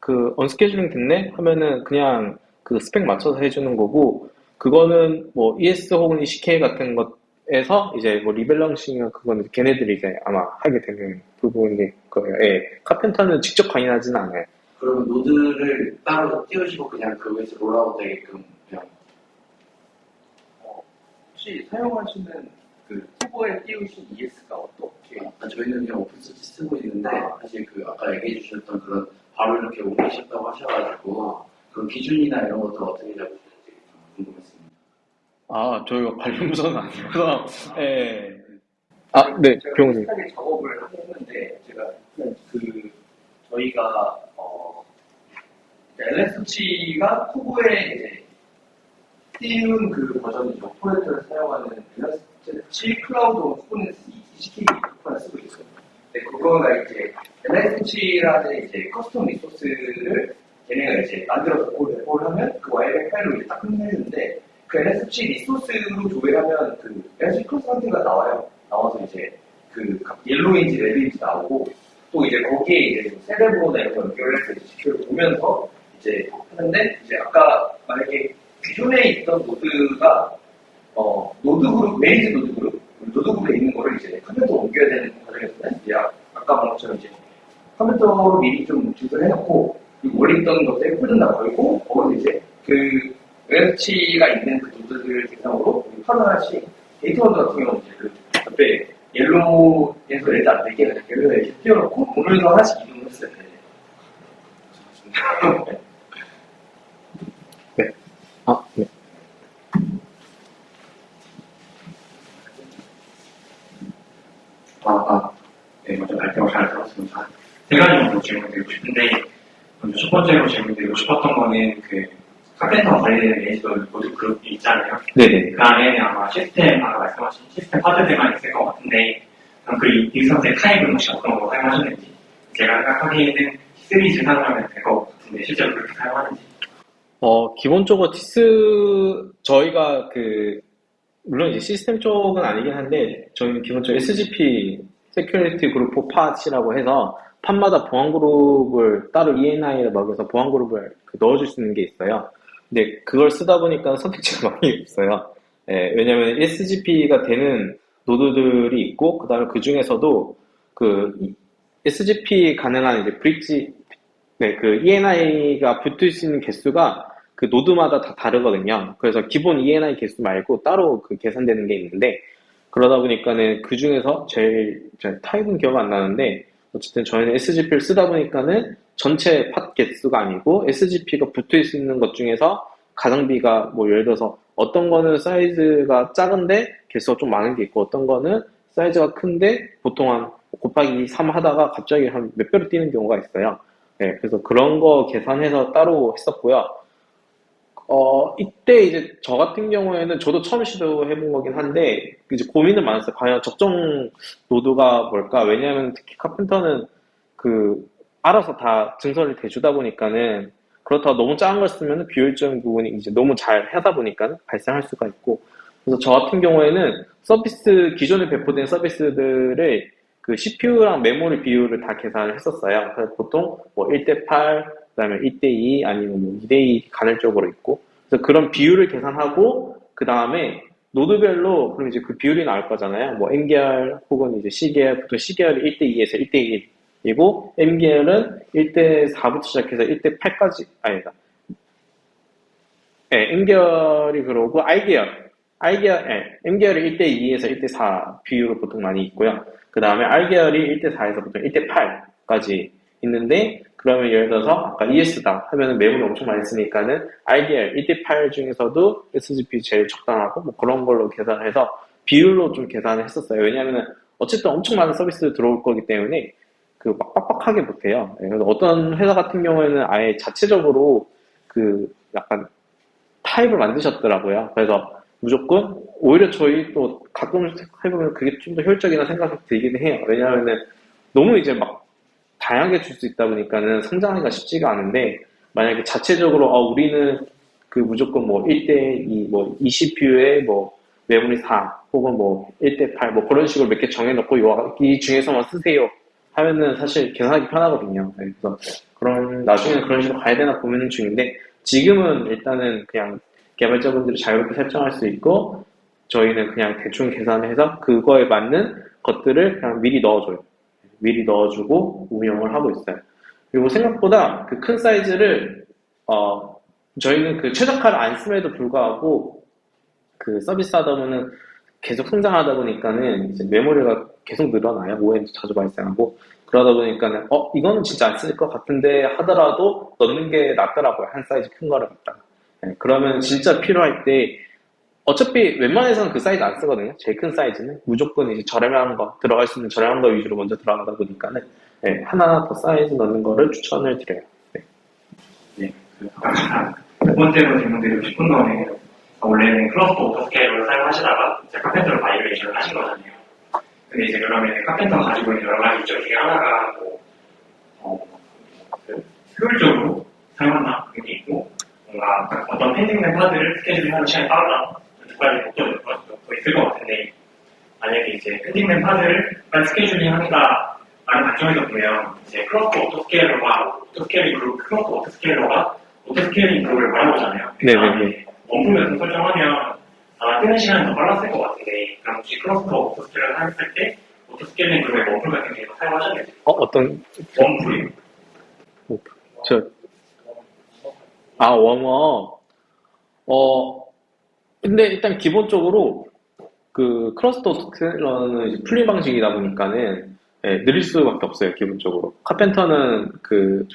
그 unscheduling 됐네 하면은 그냥 그 스펙 맞춰서 해주는 거고 그거는 뭐 ES 혹은 ECK 같은 것에서 이제 뭐 rebalancing은 그거는 걔네들이 이제 아마 하게 되는 부분일 거예요. 예. Karpenter는 직접 관여하지는 않아요. 그러면 노드를 따로 띄우시고 그냥 그거에서 rollout 되게끔 혹시 사용하시는 그 쿠버에 띄우신 ES가 어떻게 아, 저희는 그냥 오픈소스 쓰고 있는데 사실 그 아까 얘기해 주셨던 그런 바로 이렇게 옮기셨다고 하셔가지고 그 기준이나 이런 것도 어떻게 잡으시는지 좀 궁금했습니다. 아, 저희가 관련 부서는 아니어서, 예. 아, 네, 제가 병원님. 비슷하게 작업을 하고 있는데 제가 그 저희가 어 LS치가 후보에 이제 띄운 그 버전이죠. 포레트를 사용하는 LS치 클라우드 쿠버네티스 ECK 쿠버를 쓰고 있어요. 근데 그거가 이제 LS치라는 이제 커스텀 리소스를 얘네가 이제 만들어서 그 레포를 하면 그 와이백 파일로 이제 딱 끝내는데 그 LSC 리소스로 조회하면 그 LSC 클래스 상태가 나와요. 나와서 이제 그각 옐로인지 레드인지 나오고 또 이제 거기에 이제 세레브로나 이런 거 연결해서 지표를 보면서 이제 하는데 이제 아까 만약에 기존에 있던 노드가 어 노드 그룹 메이즈 노드 그룹 노드 그룹에 있는 거를 이제 컴퓨터 옮겨야 되는. 이제 아- 아까 말한 것처럼 이제 컴퓨터로 미리 좀 주소를 해놓고 원래 있던 폴더 다 걸고 거기서 이제 그 웹치가 있는 그 노드들 대상으로 하나씩 데이터 원더 같은 경우는 이제 그 옆에 옐로우에서 레드 안 되게 옐로우에 띄워놓고 오늘도 하나씩 이동을 했어요. 네. 아, 네. 아, 아세 가지 정도 질문 드리고 싶은데 먼저 첫 번째로 질문 드리고 싶었던 거는 그 Karpenter 관리되는 managed node group이 있잖아요. 네네. 그 안에는 아마 시스템, 아까 말씀하신 시스템 pod들만 있을 것 같은데, 그럼 그 익선생 타입은 혹시 어떤 거 사용하셨는지, 제가 생각하기에는 시리즈 사용하면 될것 같은데, 실제로 그렇게 사용하는지. 어, 기본적으로 티스, 저희가 그, 물론 이제 시스템 쪽은 아니긴 한데, 저희는 기본적으로 SGP, Security Group for Pods이라고 해서, pod마다 보안 그룹을 따로 ENI를 먹여서 보안 그룹을 그 넣어줄 수 있는 게 있어요. 근데 그걸 쓰다 보니까 선택지가 많이 없어요. 예, 왜냐면 SGP가 되는 노드들이 있고, 그 다음에 그 중에서도 그 SGP 가능한 이제 브릿지, 네, 그 ENI가 붙을 수 있는 개수가 그 노드마다 다 다르거든요. 그래서 기본 ENI 개수 말고 따로 그 계산되는 게 있는데, 그러다 보니까는 그 중에서 제일, 제가 타입은 기억 안 나는데, 어쨌든 저희는 SGP를 쓰다 보니까는 전체 팟 개수가 아니고 SGP가 붙어 있는 것 중에서 가성비가 뭐 예를 들어서 어떤 거는 사이즈가 작은데 개수가 좀 많은 게 있고 어떤 거는 사이즈가 큰데 보통 한 곱하기 3 하다가 갑자기 한 몇 배로 뛰는 경우가 있어요. 네, 그래서 그런 거 계산해서 따로 했었고요. 어, 이때 이제 저 같은 경우에는 저도 처음 시도해본 거긴 한데, 이제 고민은 많았어요. 과연 적정 노드가 뭘까? 왜냐면 특히 카펜터는 그, 알아서 다 증설을 대주다 보니까는, 그렇다고 너무 작은 걸 쓰면 비효율적인 부분이 이제 너무 잘 하다 보니까 발생할 수가 있고, 그래서 저 같은 경우에는 서비스, 기존에 배포된 서비스들을 그 CPU랑 메모리 비율을 다 계산을 했었어요. 그래서 보통 뭐 1대8, 그 다음에 1대2 아니면 뭐 2대2 간헐적으로 있고 그래서 그런 비율을 계산하고 그 다음에 노드별로 그럼 이제 그 비율이 나올 거잖아요. 뭐 N계열 혹은 이제 C계열 보통 C계열이 1대2에서 1대1이고 M계열은 1대4부터 시작해서 1대8까지 아니다. 네, N계열이 그러고 I계열 I계열, 네, M계열이 1대2에서 1대4 비율로 보통 많이 있고요. 그 다음에 R계열이 1대4에서 보통 1대8까지 있는데 그러면 예를 들어서 아까 ES다 하면은 메모리 엄청 많이 쓰니까는 RDR 1대8 중에서도 SGP 제일 적당하고 뭐 그런 걸로 계산해서 비율로 좀 계산을 했었어요. 왜냐하면 어쨌든 엄청 많은 서비스 들어올 거기 때문에 그 막 빡빡하게 못해요. 예, 그래서 어떤 회사 같은 경우에는 아예 자체적으로 그 약간 타입을 만드셨더라고요. 그래서 무조건 오히려 저희 또 가끔 해보면 그게 좀 더 효율적이나 생각이 들긴 해요. 왜냐하면은 너무 이제 막 다양하게 줄 수 있다 보니까는 성장하기가 쉽지가 않은데 만약에 자체적으로 어, 우리는 그 무조건 뭐 1대 2 뭐 20뷰에 뭐 메모리 4 혹은 뭐 1대 8 뭐 그런 식으로 몇 개 정해놓고 요- 이 중에서만 쓰세요 하면은 사실 계산하기 편하거든요. 네, 그래서 그런 나중에 그런 식으로 가야 되나 고민 중인데 지금은 일단은 그냥 개발자분들이 자유롭게 설정할 수 있고 저희는 그냥 대충 계산해서 그거에 맞는 것들을 그냥 미리 넣어줘요. 미리 넣어주고 운영을 하고 있어요. 그리고 생각보다 그 큰 사이즈를 어 저희는 그 최적화를 안 씀에도 불구하고 그 서비스 하다 보면은 계속 성장하다 보니까는 이제 메모리가 계속 늘어나요. OOM도 자주 발생하고 그러다 보니까는 어 이거는 진짜 안 쓸 것 같은데 하더라도 넣는 게 낫더라고요. 한 사이즈 큰 거를 갖다가. 네, 그러면 진짜 필요할 때 어차피 웬만해서는 그 사이즈 안 쓰거든요. 제일 큰 사이즈는 무조건 이제 저렴한 거 들어갈 수 있는 저렴한 거 위주로 먼저 들어가다 보니까는 네, 하나 더 사이즈 넣는 거를 추천을 드려요. 네. 네, 두 번째로 질문드리고 싶은 거는 원래는 Cluster Autoscale을 사용하시다가 이제 Karpenter로 migration을 하신 거잖아요. 근데 이제 그러면 Karpenter가 가지고 있는 여러 가지 이점 중에 하나가 뭐 어, 그 효율적으로 사용한다 그런 게 있고 뭔가 어떤 pending된 pod를 scheduling하는 시간이 빠르다 두 가지 목적이 더 있을 것 같은데 만약에 이제 pending된 pod를 빨리 scheduling 한다 라는 관점에서 보면 이제 Cluster Autoscaler가 오토스케일링 그룹 클러스터 오토스케일러가 오토스케일링 그룹을 말해보잖아요. 네네네. 원품 같은 설정하면 아마 뜨는 시간이 더 빨랐을 것 같은데 그럼 혹시 클러스터 Autoscaler 사용했을 때 Auto Scaling Group의 warm pool 같은 게 사용하셨는지 어 어떤 원풀이 저 아, warm-up. 어, 근데 일단 기본적으로 그 Cluster Scaler는 polling 방식이다 보니까는 예, 느릴 수밖에 없어요, 기본적으로. Karpenter는 그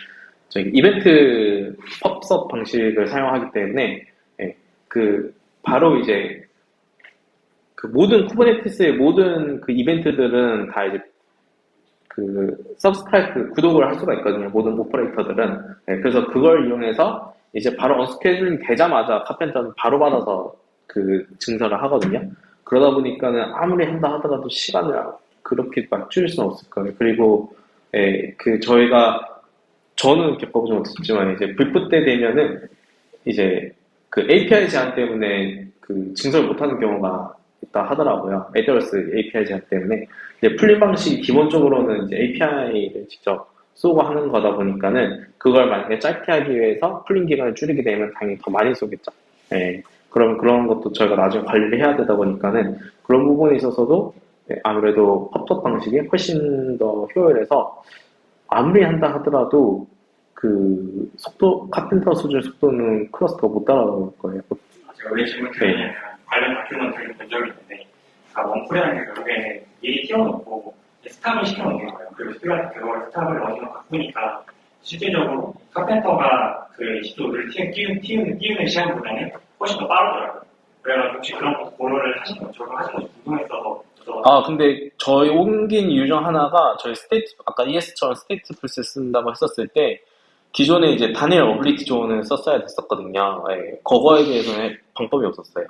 저기 이벤트 Pub/Sub 방식을 사용하기 때문에 예, 그 바로 이제 그 모든 Kubernetes의 모든 그 이벤트들은 다 이제 그 subscribe 구독을 할 수가 있거든요. 모든 operator들은. 네, 그래서 그걸 이용해서 이제 바로 unscheduling 되자마자 Karpenter는 바로 받아서 그 증설을 하거든요. 그러다 보니까는 아무리 한다 하더라도 시간을 그렇게 막 줄일 수는 없을 거예요. 그리고 예, 그 저희가 저는 겪어보지 못했지만 이제 불프 때 되면은 이제 그 API 제한 때문에 그 증설 못하는 경우가 있다 하더라고요. AWS API 제한 때문에 이제 풀림 방식이 기본적으로는 이제 API를 직접 쏘고 하는 거다 보니까는 그걸 만약에 짧게 하기 위해서 풀림 기간을 줄이게 되면 당연히 더 많이 쏘겠죠. 예. 그러면 그런 것도 저희가 나중에 관리를 해야 되다 보니까는 그런 부분에 있어서도 예, 아무래도 팝업 방식이 훨씬 더 효율해서 아무리 한다 하더라도 그 속도 Karpenter 수준 속도는 클러스터가 못 따라올 거예요. 제가 왜 질문 드리냐면 관련 다큐멘터리를 본 적이 있는데 아, warm pool이라는 게 결국에는 미리 띄워놓고 stop을 시켜놓는 거예요. 그리고 스피가 그걸 stop을 어디서 바꾸니까 실질적으로 카펜터가 그 시도를 띄우는, 띄우는, 띄우는 시간보다는 훨씬 더 빠르더라고요. 그래가지고 혹시 그런 것도 고려를 하신 거, 저도 하신 건지 궁금했어서 아, 근데 저희 옮긴 이유 중 하나가 저희 state, 아까 ES처럼 StatefulSet 쓴다고 했었을 때 기존에 이제 단일 availability zone을 썼어야 됐었거든요. 예, 그거에 대해서는 방법이 없었어요.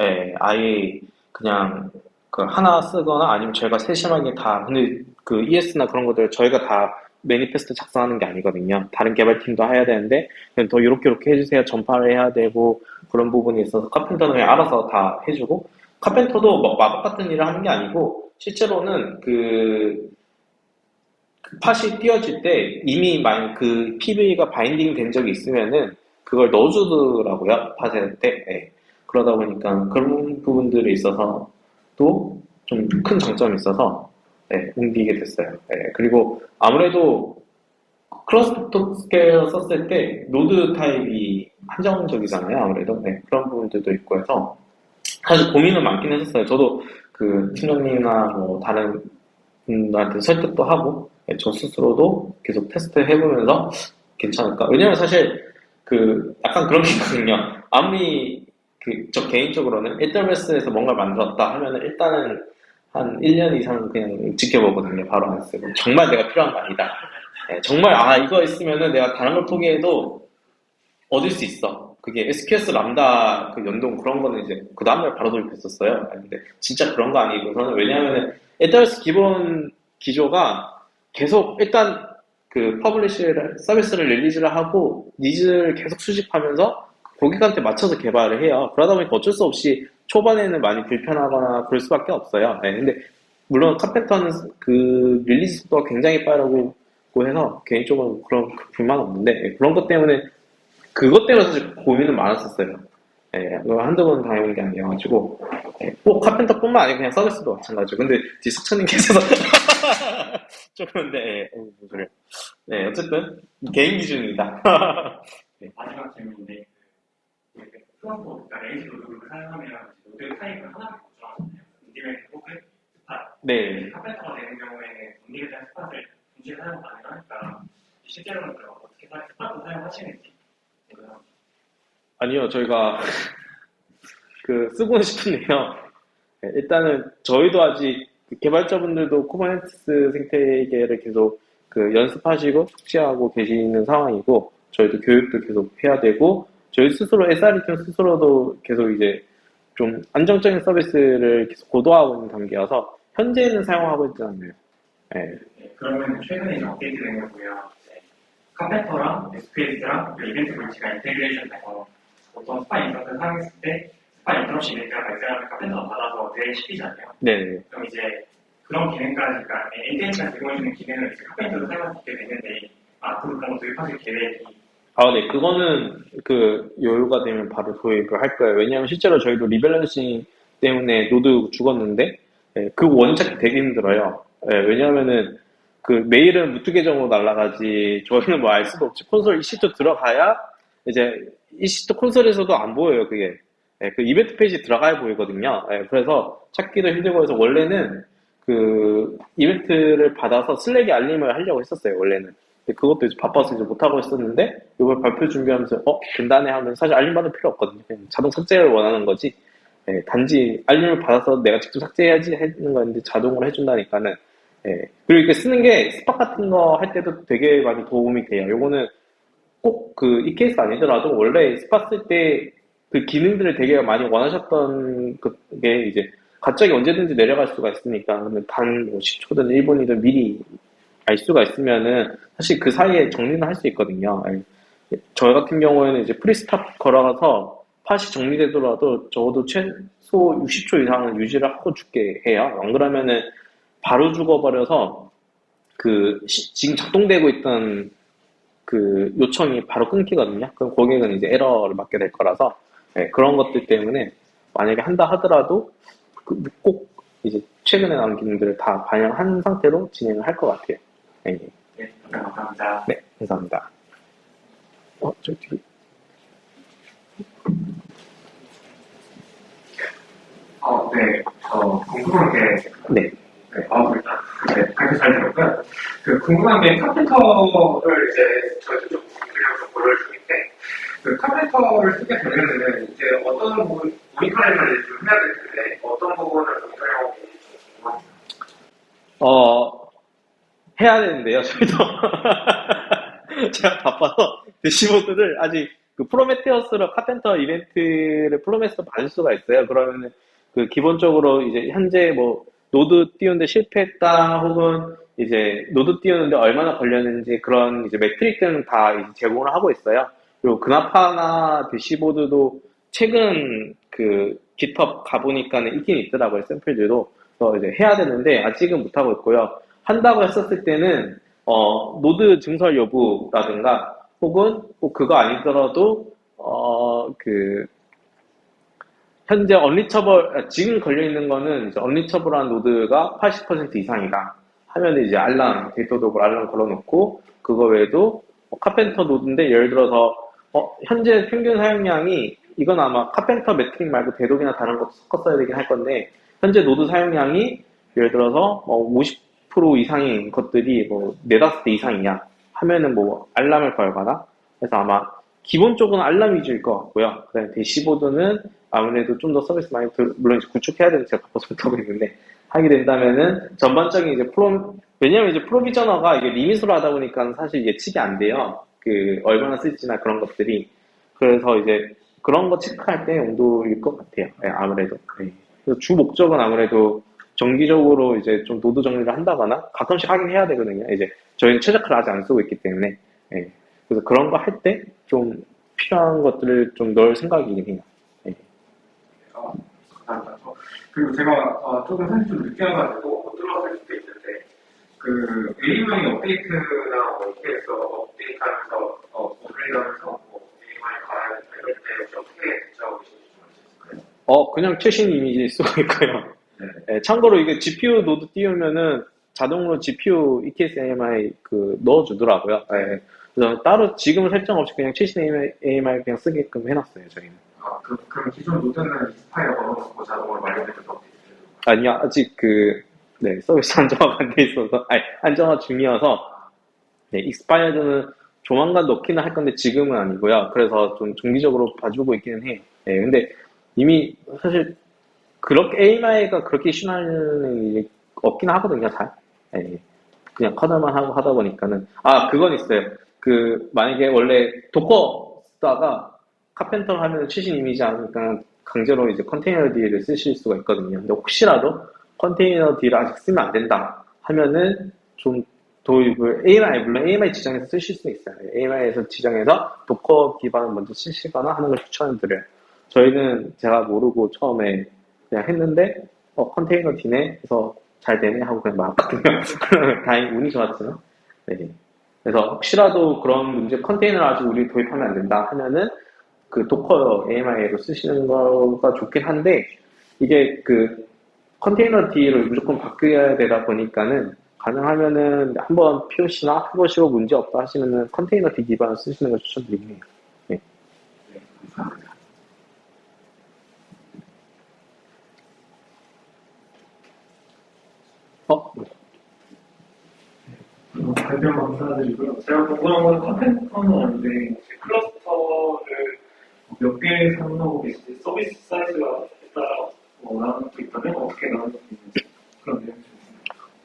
예, 아예 그냥 그 하나 쓰거나 아니면 저희가 세심하게 다, 근데 그 ES나 그런 것들 저희가 다 매니페스트 작성하는 게 아니거든요. 다른 개발팀도 해야 되는데 그냥 더 이렇게 이렇게 해주세요. 전파를 해야 되고 그런 부분이 있어서 카펜터는 알아서 다 해주고 카펜터도 뭐 마법 같은 일을 하는 게 아니고 실제로는 그, 그 팟이 띄워질 때 이미 만약 그 PV가 바인딩 된 적이 있으면은 그걸 넣어주더라고요 팟에 때 예. 그러다 보니까 그런 부분들이 있어서 또 좀 큰 장점이 있어서 예, 옮기게 됐어요. 예, 그리고 아무래도 cluster scaler를 썼을 때 노드 타입이 한정적이잖아요. 아무래도 네, 그런 부분들도 있고 해서 사실 고민은 많긴 했었어요. 저도 그 팀장님이나 뭐 다른 분들한테 설득도 하고 예, 저 스스로도 계속 테스트 해보면서 괜찮을까? 왜냐면 사실 그 약간 그런 게 있거든요. 아무리 그 저 개인적으로는 AWS에서 뭔가 만들었다 하면은 일단은 한 1년 이상 그냥 지켜보거든요. 바로 안 쓰고. 정말 내가 필요한 거 아니다. 예, 정말 아 이거 있으면은 내가 다른 걸 포기해도 얻을 수 있어. 그게 SQS Lambda 그 연동 그런 거는 이제 그 다음날 바로 도입했었어요. 근데 진짜 그런 거 아니고 저는 왜냐하면 AWS 기본 기조가 계속 일단 그 publish를 서비스를 release를 하고 needs를 계속 수집하면서 고객한테 맞춰서 개발을 해요. 그러다 보니까 어쩔 수 없이 초반에는 많이 불편하거나 그럴 수밖에 없어요. 네, 근데 물론 Karpenter는 그 release 속도가 굉장히 빠르고 해서 개인적으로 그런 불만 없는데 네, 그런 것 때문에 그것 때문에 사실 고민은 많았었어요. 예, 한두 번 당해본 게 아니어가지고 예, 꼭 Karpenter뿐만 아니고 그냥 서비스도 마찬가지고 근데 뒤 석천님께서 좀 그런데 예, 어. 네 어쨌든 개인 기준입니다. 마지막 질문인데 그 플러스 그러니까 레이지 노드를 사용하면 노드 타입을 하나밖에 못 정하잖아요. on-demand 혹은 spot. 네. Karpenter가 되는 경우에는 대한 스팟을 동시에 사용 가능하니까 실제로는 그럼 어떻게 사- spot도 사용하시는지. 아니요, 저희가 그 쓰고는 싶은데요. 네, 일단은 저희도 아직 그 개발자분들도 Kubernetes 생태계를 계속 그 연습하시고 숙지하고 계시는 상황이고 저희도 교육도 계속 해야 되고 저희 스스로 SRE 팀 스스로도 계속 이제 좀 안정적인 서비스를 계속 고도화하고 있는 단계여서 현재는 사용하고 있지 않아요. 네. 네, 그러면 최근에 업데이트된 걸 보면 Karpenter랑 SQS랑 EventBridge가 integration 돼서 보통 spot instance를 사용했을 때 spot interruption 이벤트가 발생하면 Karpenter가 받아서 대시키잖아요. 네. 그럼 이제 그런 기능까지, 그러니까 NTH가 제공해주는 기능을 이제 Karpenter로 사용할 수 있게 됐는데 앞으로 그런 거 도입하실 계획이 아, 네. 그거는 그 여유가 되면 바로 도입을 할 거예요. 왜냐하면 실제로 저희도 rebalancing 때문에 노드 죽었는데 예, 그 원착 되게 힘들어요. 예, 왜냐하면은 그 메일은 root 계정으로 날아가지 저희는 뭐 알 수도 없지 콘솔 EC2 들어가야 이제 EC2 콘솔에서도 안 보여요 그게 예, 그 이벤트 페이지 들어가야 보이거든요. 예, 그래서 찾기도 힘들고 해서 원래는 그 이벤트를 받아서 Slack에 알림을 하려고 했었어요 원래는. 근데 그것도 이제 바빠서 이제 못하고 있었는데, 이번 발표 준비하면서, 어, 된다네 하면 사실 알림 받을 필요 없거든요. 자동 삭제를 원하는 거지. 예, 단지 알림을 받아서 내가 직접 삭제해야지 하는 건데 자동으로 해준다니까는, 예. 그리고 이렇게 쓰는 게 spot 같은 거 할 때도 되게 많이 도움이 돼요. 요거는 꼭 그 이 케이스 아니더라도 원래 spot 쓸 때 그 기능들을 되게 많이 원하셨던 그게 이제 갑자기 언제든지 내려갈 수가 있으니까 그러면 단뭐 10초든 1분이든 미리 알 수가 있으면은 사실 그 사이에 정리는 할 수 있거든요. 예. 저 같은 경우에는 이제 preStop 걸어가서 팟이 정리되더라도 적어도 최소 60초 이상은 유지를 하고 죽게 해요. 안 그러면은 바로 죽어버려서 그 시- 지금 작동되고 있던 그 요청이 바로 끊기거든요. 그럼 고객은 이제 에러를 맞게 될 거라서 예, 그런 것들 때문에 만약에 한다 하더라도 그 꼭 이제 최근에 나온 기능들을 다 반영한 상태로 진행을 할 것 같아요. 예, 예. 네, 감사합니다. 네, 감사합니다. 어, 저 뒤에. 어, 네, 저 궁금한 게, 네. 네, 어, 일단, 네, 발표 잘 들었고요. 그 궁금한 게 카펜터를 이제 저희도 좀 드려서 고려를 중인데, 그 카펜터를 쓰게 되면은 이제 어떤 부분, 모니터링을 좀 해야 될 텐데, 어떤 부분을 모니터링하고. 어, 해야 되는데요, 저희도. 제가 바빠서 대시보드를 아직 그 프로메테우스로 카펜터 이벤트를 프로메스로 받을 수가 있어요. 그러면은 그 기본적으로 이제 현재 뭐 노드 띄우는데 실패했다 혹은 이제 노드 띄우는데 얼마나 걸렸는지 그런 이제 metric들은 다 이제 제공을 하고 있어요. 그리고 Grafana 대시보드도 최근 그 GitHub 가보니까는 있긴 있더라고요, 샘플들도. 그래서 이제 해야 되는데 아직은 못하고 있고요. 한다고 했었을 때는 어, 노드 증설 여부라든가 혹은 꼭 그거 아니더라도 어, 그 현재 unreachable 아, 지금 걸려 있는 거는 이제 unreachable한 노드가 80% 이상이다 하면 이제 알람 Datadog을 알람 걸어놓고 그거 외에도 뭐 Karpenter 노드인데 예를 들어서 어, 현재 평균 사용량이 이건 아마 Karpenter metric 말고 Datadog이나 다른 것도 섞었어야 되긴 할 건데 현재 노드 사용량이 예를 들어서 뭐 50% 이상인 것들이 뭐 네다섯 대 이상이냐 하면은 뭐 알람을 걸거나 그래서 아마 기본적으로 알람 위주일 것 같고요. 그다음에 대시보드는 아무래도 좀 더 서비스 많이 들- 물론 이제 구축해야 되는 제가 바빠서 못하고 있는데 하게 된다면은 전반적인 이제 프로 왜냐면 이제 provisioner가 이게 limit으로 하다 보니까 사실 예측이 안 돼요. 그 얼마나 쓸지나 그런 것들이 그래서 이제 그런 거 체크할 때 용도일 것 같아요. 예, 아무래도 예. 그래서 주 목적은 아무래도 정기적으로 이제 좀 노드 정리를 한다거나 가끔씩 하긴 해야 되거든요. 이제 저희는 최적화를 아직 안 쓰고 있기 때문에 예. 그래서 그런 거 할 때 좀 필요한 것들을 좀 넣을 생각이긴 해요. 어, 감사합니다. 저- 그리고 제가 어, 조금 사실 좀 늦게 와가지고 못 들어왔을 수도 있는데 그 AMI 업데이트나 뭐 이렇게 해서 업데이트하면서 어, 업그레이드하면서 뭐 AMI 가야 된다 이럴 때 어떻게 대처하고 계신지 좀알수 있을까요? 어, 그냥 최신 이미지 쓰고 있고요. 네. 예, 참고로 이게 GPU 노드 띄우면은 자동으로 GPU EKS AMI 그 넣어주더라고요. 예. 그래서 따로 지금 설정 없이 그냥 최신 AMI 그냥 쓰게끔 해놨어요, 저희는. 아, 그, 그럼 기존 노드는 익스파이어 걸어놓고 자동으로 완료돼서 업데이트 아니요, 아직 그, 네, 서비스 안정화가 안 돼 있어서, 아니, 안정화 중이어서, 네, expired는 조만간 넣기는 할 건데 지금은 아니고요. 그래서 좀 정기적으로 봐주고 있기는 해요. 네, 근데 이미 사실 그렇게 AMI가 그렇게 신화는 일이 없긴 하거든요, 잘. 네, 그냥 커널만 하고 하다 보니까는. 아, 그건 있어요. 그, 만약에 원래 Docker 쓰다가 Karpenter 하면 최신 이미지 아니까 강제로 이제 containerd를 쓰실 수가 있거든요. 근데 혹시라도 containerd를 아직 쓰면 안 된다 하면은 좀 도입을 AMI, 물론 AMI 지정해서 쓰실 수 있어요. AMI에서 지정해서 Docker 기반을 먼저 쓰시거나 하는 걸 추천드려요. 저희는 제가 모르고 처음에 그냥 했는데, 어, 컨테이너 D네? 해서 잘 되네? 하고 그냥 말았거든요. 다행히 운이 좋았지만. 네. 그래서 혹시라도 그런 문제 컨테이너를 아직 우리 도입하면 안 된다 하면은 그 도커 AMI로 쓰시는 거가 좋긴 한데 이게 그 컨테이너 D를 무조건 바뀌어야 되다 보니까는 가능하면은 한번 POC나 해보시고 문제 없다 하시면은 컨테이너 D 기반을 쓰시는 걸 추천드리긴 해요. 네, 감사합니다. 어? 어, 발표 감사드리고요. 제가 궁금한 건 컨텐츠는 아닌데 클러스터를 몇개 사용하고 계신지 서비스 사이즈가 따라 뭐 나누는 게 있다면 어떻게 있는지 그런 내용이.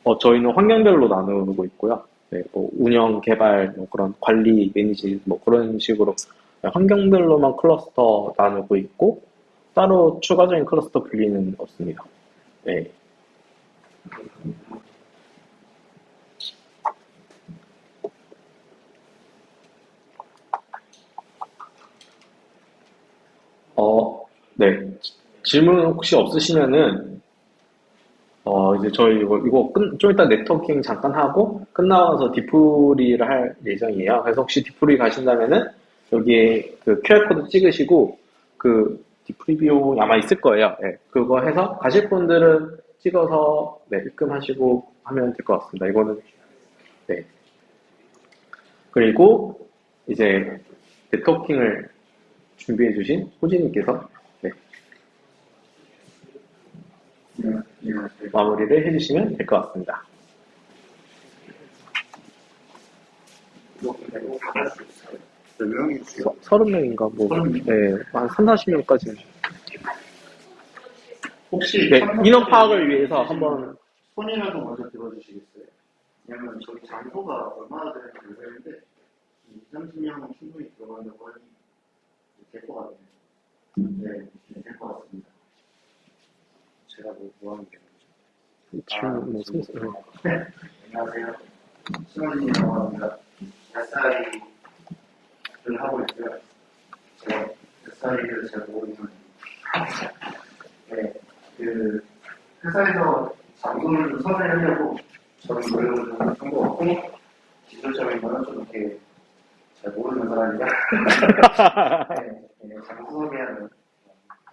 어, 저희는 환경별로 나누고 있고요. 네, 뭐 운영, 개발, 뭐 그런 관리, 매니지, 뭐 그런 식으로 환경별로만 클러스터 나누고 있고 따로 추가적인 클러스터 분리는 없습니다. 네. 어, 네. 질문 혹시 없으시면은, 어, 이제 저희 이거, 이거 끝, 좀 이따 네트워킹 잠깐 하고, 끝나고 나서 뒤풀이를 할 예정이에요. 그래서 혹시 뒤풀이 가신다면은, 여기에 그 QR코드 찍으시고, 그 뒤풀이 비용이 아마 있을 거예요. 네, 그거 해서 가실 분들은 찍어서, 네, 입금하시고 하면 될 것 같습니다. 이거는, 네. 그리고, 이제, networking을 준비해 주신 호진님께서 네, 마무리를 해주시면 될 것 같습니다. 몇 명이세요? 30명인가 뭐, 네, 한 3, 40명까지. 혹시 네, 인원 파악을 위해서 한번, 손이라도 먼저 들어주시겠어요? 왜냐면 저기 장소가 얼마나 되는지 모르겠는데 2, 30명은 충분히 들어간다고 하니 될 것 같아요. 네, 네, 될 것 같습니다. 제가 뭐, 뭐 하는 게 질문, 뭐, 성- 네. 네, 안녕하세요. 신원진이라고 합니다. SI를 하고 있고요. 제가 SI를 잘 모르는 네, 그 회사에서 좀 선회하려고 저는 노력을 좀한것 같고 기술적인 거는 좀 이렇게 잘 모르는 사람이라 네, 네, 장소 섭외하는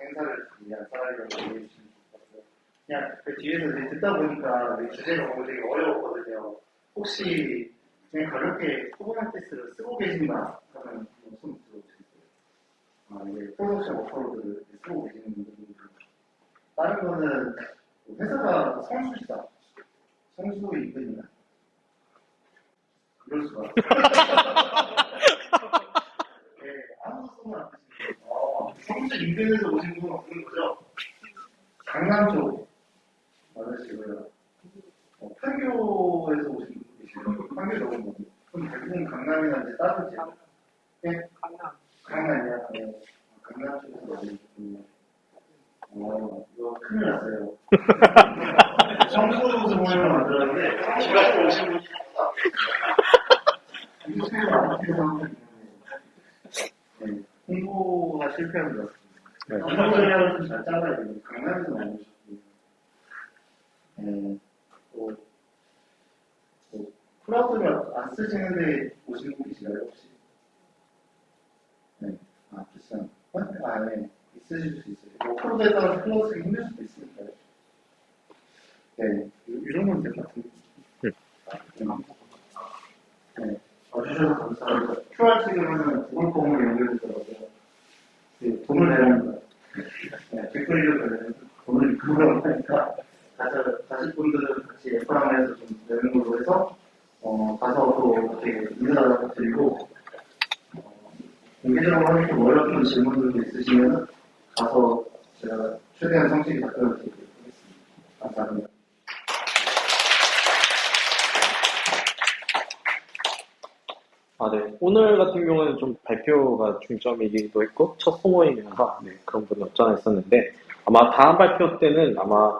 행사를 위한 사람이라고 이해해 주시면 좋을 것 같아요. 그냥 그 뒤에서 이제 듣다 보니까 이 주제가 너무 되게 어려웠거든요. 혹시 그냥 가볍게 Kubernetes를 쓰고 계신가 하면 손 들어주세요. 아, 이게 production workload를 쓰고 계시는 분들이 다른 거는 회사가 성수시다. 성수 인근이나 그럴 수가. 네, 아무도 쓰면 안 어, 성수 인근에서 오신 분은 없는 거죠? 강남 쪽 많으시고요. 어, 판교에서 오신 분 계시고요. 판교 넘은 분. 그럼 대부분 강남이나 이제 다른 지역. 네? 강남. 강남이야. 네. 강남 쪽에서 오신 분이요. 어, 이거 큰일 났어요. 청소도 모임을 만들었는데, 청소도 오신 분이 홍보가 실패한 것 같습니다. 네. 홍보 전략을 좀 잘 짜봐야 돼요. 강남에서 많이 오셨고요. 네. 또, 또, 클라우드를 안 쓰시는데 오시는 분 계시나요, 혹시? 네. 아, 비싼. 아, 네. 있으실 수 있어요. 뭐, 프로에 따라서 클라우드 쓰기 힘들 수도 있으니까요. 네. 이- 이런 건 될 것 같은데. 네. 아, 네. 네. 와주셔서 감사합니다. QR 찍으면 구글 폼을 연결되더라고요. 네, 돈을 내랍니다. 네, 댓글이도 되면 돈을 그거라고 하니까 가서, 가실 분들은 같이 해서 좀 내는 걸로 해서 어, 가서 또 이렇게 인사도 드리고 어, 공개적으로 좀 어려운 질문들도 있으시면 가서 제가 최대한 성실히 답변을 드리도록 하겠습니다. 감사합니다. 아, 네. 오늘 같은 경우는 좀 발표가 중점이기도 했고, 첫 소모임이라서, 네, 그런 않아 있었는데, 아마 다음 발표 때는 아마,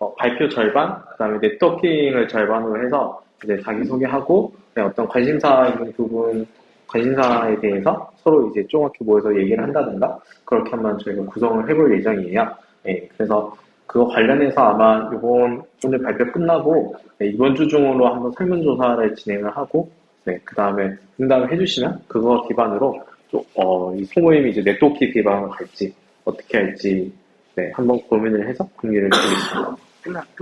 어, 발표 절반, 그 다음에 네트워킹을 절반으로 해서, 이제 자기소개하고, 네, 어떤 관심사 있는 부분, 관심사에 대해서 서로 이제 조그맣게 모여서 얘기를 한다든가, 그렇게 한번 저희가 구성을 해볼 예정이에요. 네, 그래서 그거 관련해서 아마 이번 오늘 발표 끝나고, 네, 이번 주 중으로 한번 설문조사를 진행을 하고, 네, 그 다음에 응답을 해주시면 그거 기반으로 좀, 어, 이 소모임이 이제 네트워킹 기반으로 갈지 어떻게 할지 네, 한번 고민을 해서 공개를 드리겠습니다.